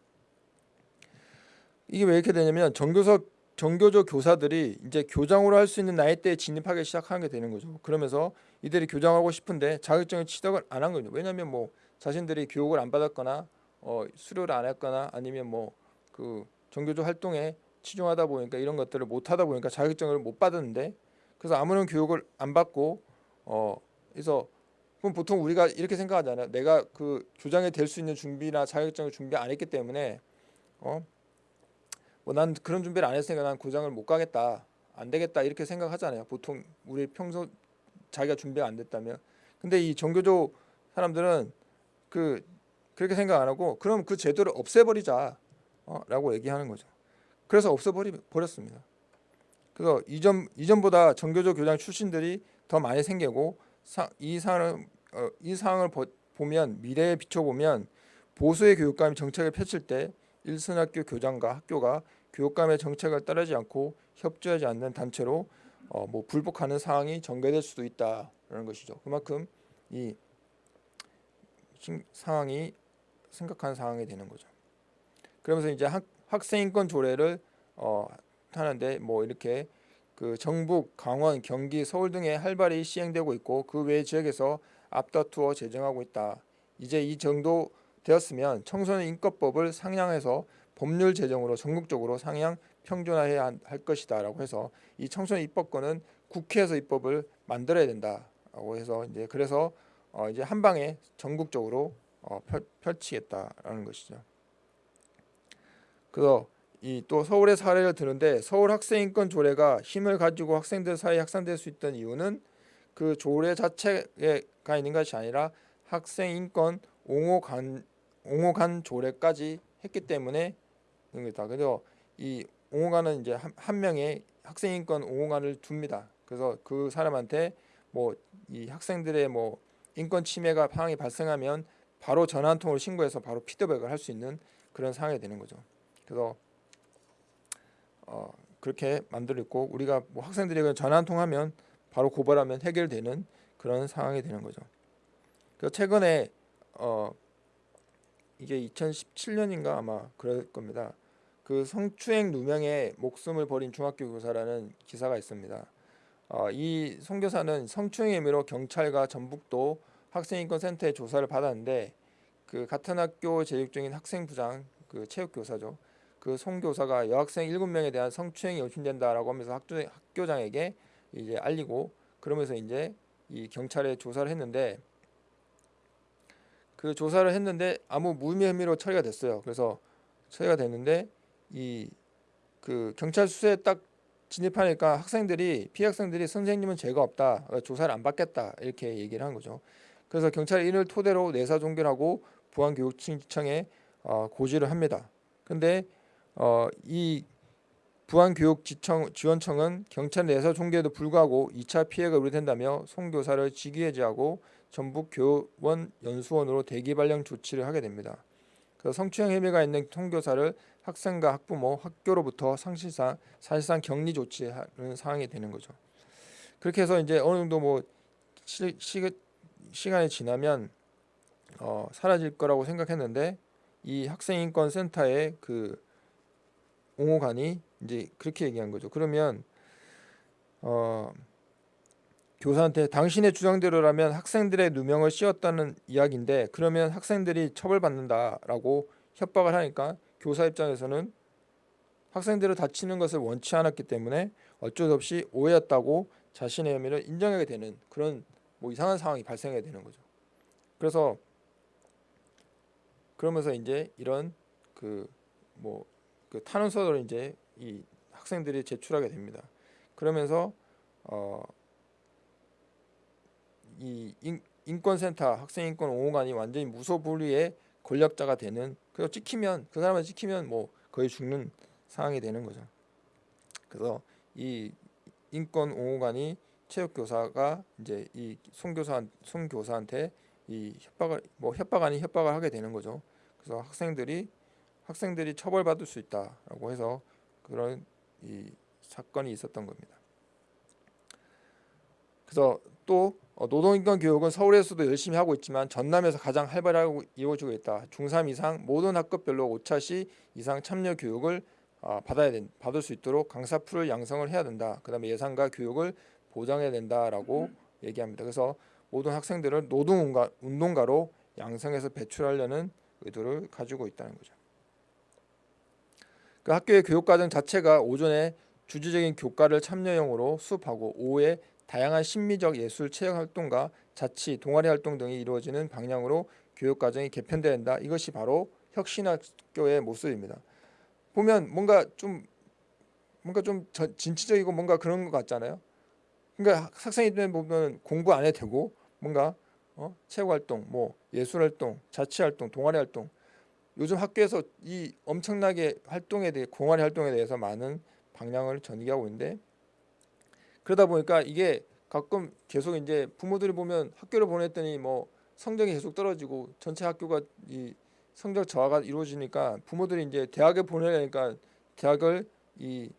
이게 왜 이렇게 되냐면 정교서 정교조 교사들이 이제 교장으로 할 수 있는 나이대에 진입하기 시작하게 되는 거죠. 그러면서 이들이 교장하고 싶은데 자격증을 취득을 안 한 거죠. 왜냐하면 뭐 자신들이 교육을 안 받았거나 어, 수료를 안 했거나 아니면 뭐 그 정교조 활동에 치중하다 보니까 이런 것들을 못 하다 보니까 자격증을 못 받았는데 그래서 아무런 교육을 안 받고 어 그래서 그럼 보통 우리가 이렇게 생각하잖아요. 내가 그 교장이 될 수 있는 준비나 자격증을 준비 안 했기 때문에 어 뭐 난 그런 준비를 안 했으니까 난 고장을 못 가겠다 안 되겠다 이렇게 생각하잖아요? 보통 우리 평소 자기가 준비가 안 됐다면. 근데 이 정교조 사람들은 그 그렇게 생각 안 하고 그럼 그 제도를 없애버리자 어, 얘기하는 거죠. 그래서 없애버리 버렸습니다 그래서 이전 이전보다 정교조 교장 출신들이 더 많이 생기고 사, 이 상황을 어, 이 상황을 보, 보면 미래에 비춰보면 보수의 교육감이 정책을 펼칠 때 일선학교 교장과 학교가 교육감의 정책을 따르지 않고 협조하지 않는 단체로 어, 뭐 불복하는 상황이 전개될 수도 있다라는 것이죠. 그만큼 이 신- 상황이 심각한 상황이 되는 거죠. 그러면서 이제 학, 학생인권 조례를 어, 하는데 뭐 이렇게 그 정북, 강원, 경기, 서울 등에 활발히 시행되고 있고 그 외 지역에서 앞다투어 제정하고 있다. 이제 이 정도 되었으면 청소년 인권법을 상향해서 법률 제정으로 전국적으로 상향 평준화해야 한- 할 것이다 라고 해서 이 청소년 입법권은 국회에서 입법을 만들어야 된다라고 해서 이제 그래서 어 이제 한 방에 전국적으로 어 펼, 펼치겠다라는 것이죠. 그래서 이 또 서울의 사례를 드는데 서울 학생인권 조례가 힘을 가지고 학생들 사이에 확산될 수 있던 이유는 그 조례 자체가 있는 것이 아니라 학생인권 옹호간 옹호간 조례까지 했기 때문에 그런 거다. 그래서 이 옹호관은 이제 한, 한 명의 학생인권 옹호관을 둡니다. 그래서 그 사람한테 뭐 이 학생들의 뭐 인권 침해가 상황이 발생하면 바로 전화 한 통으로 신고해서 바로 피드백을 할 수 있는 그런 상황이 되는 거죠. 그래서 어, 그렇게 만들었고 우리가 뭐 학생들이 그냥 전화 한 통 하면 바로 고발하면 해결되는 그런 상황이 되는 거죠. 그 최근에 어 이게 2017년인가 아마 그럴 겁니다. 그 성추행 누명에 목숨을 버린 중학교 교사라는 기사가 있습니다. 어, 이 선교사는 성추행 혐의로 경찰과 전북도 학생인권센터에 조사를 받았는데 그 같은 학교 재직 중인 학생부장 그 체육교사죠. 그 송교사가 여학생 7명에 대한 성추행이 의심된다라고 하면서 학교, 학교장에게 이제 알리고 그러면서 이제 이 경찰에 조사를 했는데 그 조사를 했는데 아무 무혐의 혐의로 처리가 됐어요. 그래서 처리가 됐는데 이 그 경찰 수사에 딱 진입하니까 학생들이 피해 학생들이 선생님은 죄가 없다 그러니까 조사를 안 받겠다 이렇게 얘기를 한 거죠. 그래서 경찰이 이를 토대로 내사 종결하고 부안교육청에 어, 고지를 합니다. 근데 어, 이 부안교육지원청은 경찰 내사 종결에도 불구하고 2차 피해가 우려된다며 송 교사를 직위해제하고 전북 교원 연수원으로 대기 발령 조치를 하게 됩니다. 그 성추행 혐의가 있는 송 교사를 학생과 학부모, 학교로부터 상실상 사실상 격리 조치하는 상황이 되는 거죠. 그렇게 해서 이제 어느 정도 뭐 시, 시, 시간이 지나면 어, 사라질 거라고 생각했는데 이 학생인권센터의 그 옹호관이 이제 그렇게 얘기한 거죠. 그러면 어, 교사한테 당신의 주장대로라면 학생들의 누명을 씌웠다는 이야기인데 그러면 학생들이 처벌받는다라고 협박을 하니까 교사 입장에서는 학생들을 다치는 것을 원치 않았기 때문에 어쩔 수 없이 오해였다고 자신의 혐의를 인정하게 되는 그런 뭐 이상한 상황이 발생하게 되는 거죠. 그래서 그러면서 이제 이런 그 뭐 그 탄원서를 이제 이 학생들이 제출하게 됩니다. 그러면서 어 이 인 권센터 학생인권 옹호관이 완전히 무소불위의 권력자가 되는 그래서 찍히면 그 사람을 찍히면 뭐 거의 죽는 상황이 되는 거죠. 그래서 이 인권 옹호관이 체육교사가 이제 이 송교사 송교사한테 이 협박을 뭐 협박 아닌 협박을 하게 되는 거죠. 그래서 학생들이 학생들이 처벌받을 수 있다라고 해서 그런 이 사건이 있었던 겁니다. 그래서 또 어, 노동인권 교육은 서울에서도 열심히 하고 있지만 전남에서 가장 활발하게 이루어지고 있다. 중3 이상 모든 학급별로 5차시 이상 참여 교육을 어, 받아야 된, 받을 수 있도록 강사 풀을 양성을 해야 된다. 그 다음에 예산과 교육을 보장해야 된다라고 음. 얘기합니다. 그래서 모든 학생들을 노동 운동가로 양성해서 배출하려는 의도를 가지고 있다는 거죠. 그 학교의 교육과정 자체가 오전에 주주적인 교과를 참여형으로 수업하고 오후에 다양한 심미적 예술 체육 활동과 자치, 동아리 활동 등이 이루어지는 방향으로 교육 과정이 개편돼야 한다. 이것이 바로 혁신학교의 모습입니다. 보면 뭔가 좀 뭔가 좀 진취적이고 뭔가 그런 것 같잖아요. 그러니까 학생이 보면 공부 안 해도 되고 뭔가 어? 체육 활동, 뭐 예술 활동, 자치 활동, 동아리 활동 요즘 학교에서 이 엄청나게 활동에 대해 공아리 활동에 대해서 많은 방향을 전개하고 있는데 그러다 보니까 이게 가끔 계속 이제 부모들이 보면 학교를 보냈더니 뭐 성적이 계속 떨어지고 전체 학교가 이 성적 저하가 이루어지니까 부모들이 이제 대학에 보내려니까 대학을 이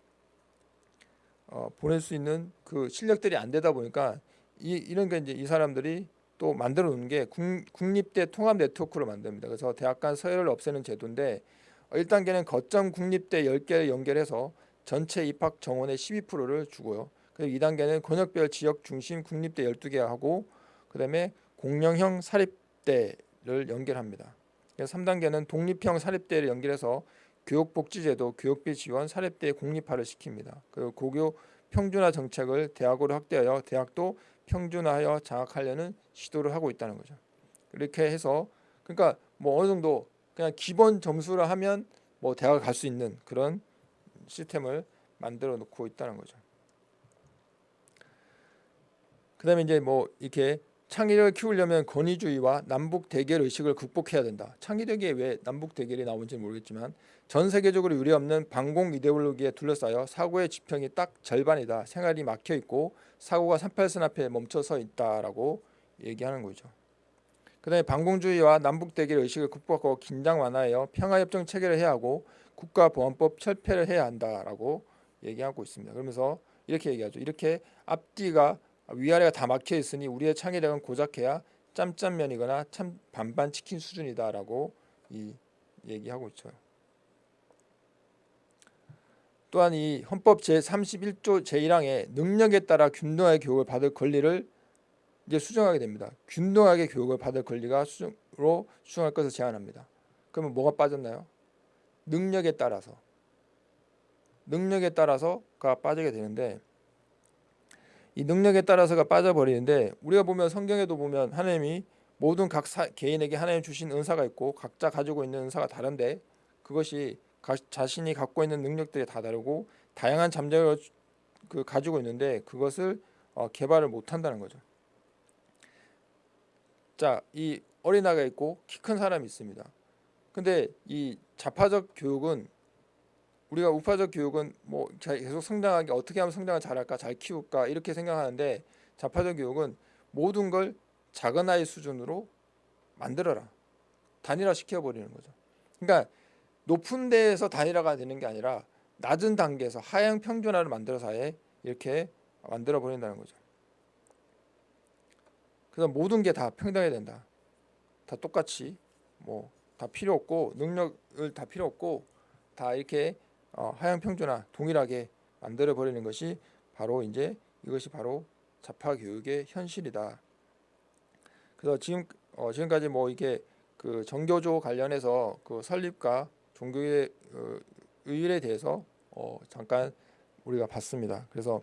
어, 보낼 수 있는 그 실력들이 안 되다 보니까 이 이런 게 이제 이 사람들이 또 만들어 놓은 게 국, 국립대 통합 네트워크를 만듭니다. 그래서 대학 간 서열을 없애는 제도인데 1단계는 거점 국립대 10개를 연결해서 전체 입학 정원의 12%를 주고요. 그리고 2단계는 권역별 지역 중심 국립대 12개 하고 그다음에 공영형 사립대를 연결합니다. 3단계는 독립형 사립대를 연결해서 교육복지제도, 교육비 지원, 사립대 공립화를 시킵니다. 그리고 고교 평준화 정책을 대학으로 확대하여 대학도 평준화하여 장악하려는 시도를 하고 있다는 거죠. 이렇게 해서 그러니까 뭐 어느 정도 그냥 기본 점수를 하면 뭐 대학을 갈 수 있는 그런 시스템을 만들어 놓고 있다는 거죠. 그다음에 이제 뭐 이렇게 창의력을 키우려면 권위주의와 남북 대결 의식을 극복해야 된다. 창의력이 왜 남북 대결이 나온지 는 모르겠지만 전 세계적으로 유례없는 반공 이데올로기에 둘러싸여 사고의 지평이 딱 절반이다. 생활이 막혀 있고 사고가 38선 앞에 멈춰서 있다라고 얘기하는 거죠. 그다음에 반공주의와 남북 대결 의식을 극복하고 긴장 완화하여 평화협정 체결을 해야 하고 국가보안법 철폐를 해야 한다라고 얘기하고 있습니다. 그러면서 이렇게 얘기하죠. 이렇게 앞뒤가 위아래가 다 막혀 있으니 우리의 창의력은 고작해야 짬짬면이거나 참 반반 치킨 수준이다라고 이 얘기하고 있죠. 또한 이 헌법 제 31조 제1항에 능력에 따라 균등하게 교육을 받을 권리를 이제 수정하게 됩니다. 균등하게 교육을 받을 권리가 수정으로 수정할 것을 제안합니다. 그러면 뭐가 빠졌나요? 능력에 따라서 능력에 따라서가 빠지게 되는데 이 능력에 따라서가 빠져버리는데 우리가 보면 성경에도 보면 하나님이 모든 각 사, 개인에게 하나님 주신 은사가 있고 각자 가지고 있는 은사가 다른데 그것이 가, 자신이 갖고 있는 능력들이 다 다르고 다양한 잠재력을 그 가지고 있는데 그것을 어, 개발을 못 한다는 거죠. 자, 이 어린아이가 있고 키 큰 사람이 있습니다. 근데 이 자파적 교육은 우리가 우파적 교육은 뭐 계속 성장하게 어떻게 하면 성장을 잘할까 잘 키울까 이렇게 생각하는데 자파적 교육은 모든 걸 작은 아이 수준으로 만들어라 단일화 시켜버리는 거죠. 그러니까 높은 데에서 단일화가 되는 게 아니라 낮은 단계에서 하향 평준화를 만들어서 아예 이렇게 만들어 버린다는 거죠. 그래서 모든 게 다 평등해야 된다. 다 똑같이 뭐 다 필요 없고 능력을 다 필요 없고 다 이렇게 어, 하향 평준화 동일하게 만들어 버리는 것이 바로 이제 이것이 바로 자파 교육의 현실이다. 그래서 지금 어, 지금까지 뭐 이게 그 정교조 관련해서 그 설립과 종교의 어, 의일에 대해서 어, 잠깐 우리가 봤습니다. 그래서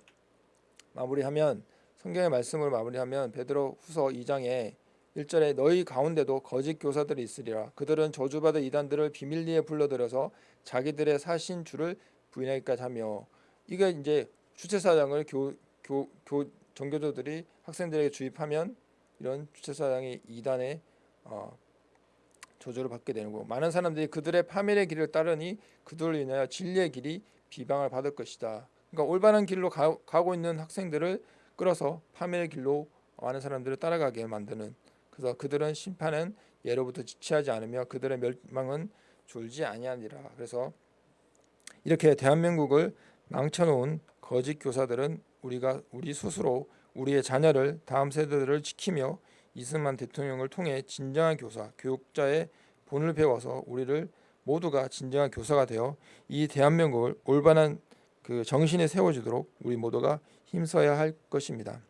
마무리하면 성경의 말씀을 마무리하면 베드로 후서 2장에 1절에 너희 가운데도 거짓 교사들이 있으리라 그들은 저주받은 이단들을 비밀리에 불러들여서 자기들의 사신 주를 부인하기까지 하며 이게 이제 주체사장을 교, 교, 교 정교조들이 학생들에게 주입하면 이런 주체사장이 이단의 어, 저주를 받게 되는 거고 많은 사람들이 그들의 파멸의 길을 따르니 그들을 인하여 진리의 길이 비방을 받을 것이다. 그러니까 올바른 길로 가, 고 있는 학생들을 끌어서 파멸의 길로 많은 사람들을 따라가게 만드는 그래서 그들은 심판은 예로부터 지체하지 않으며 그들의 멸망은 줄지 아니하니라. 그래서 이렇게 대한민국을 망쳐놓은 거짓 교사들은 우리가 우리 스스로 우리의 자녀를 다음 세대들을 지키며 이승만 대통령을 통해 진정한 교사, 교육자의 본을 배워서 우리를 모두가 진정한 교사가 되어 이 대한민국을 올바른 그 정신에 세워주도록 우리 모두가 힘써야 할 것입니다.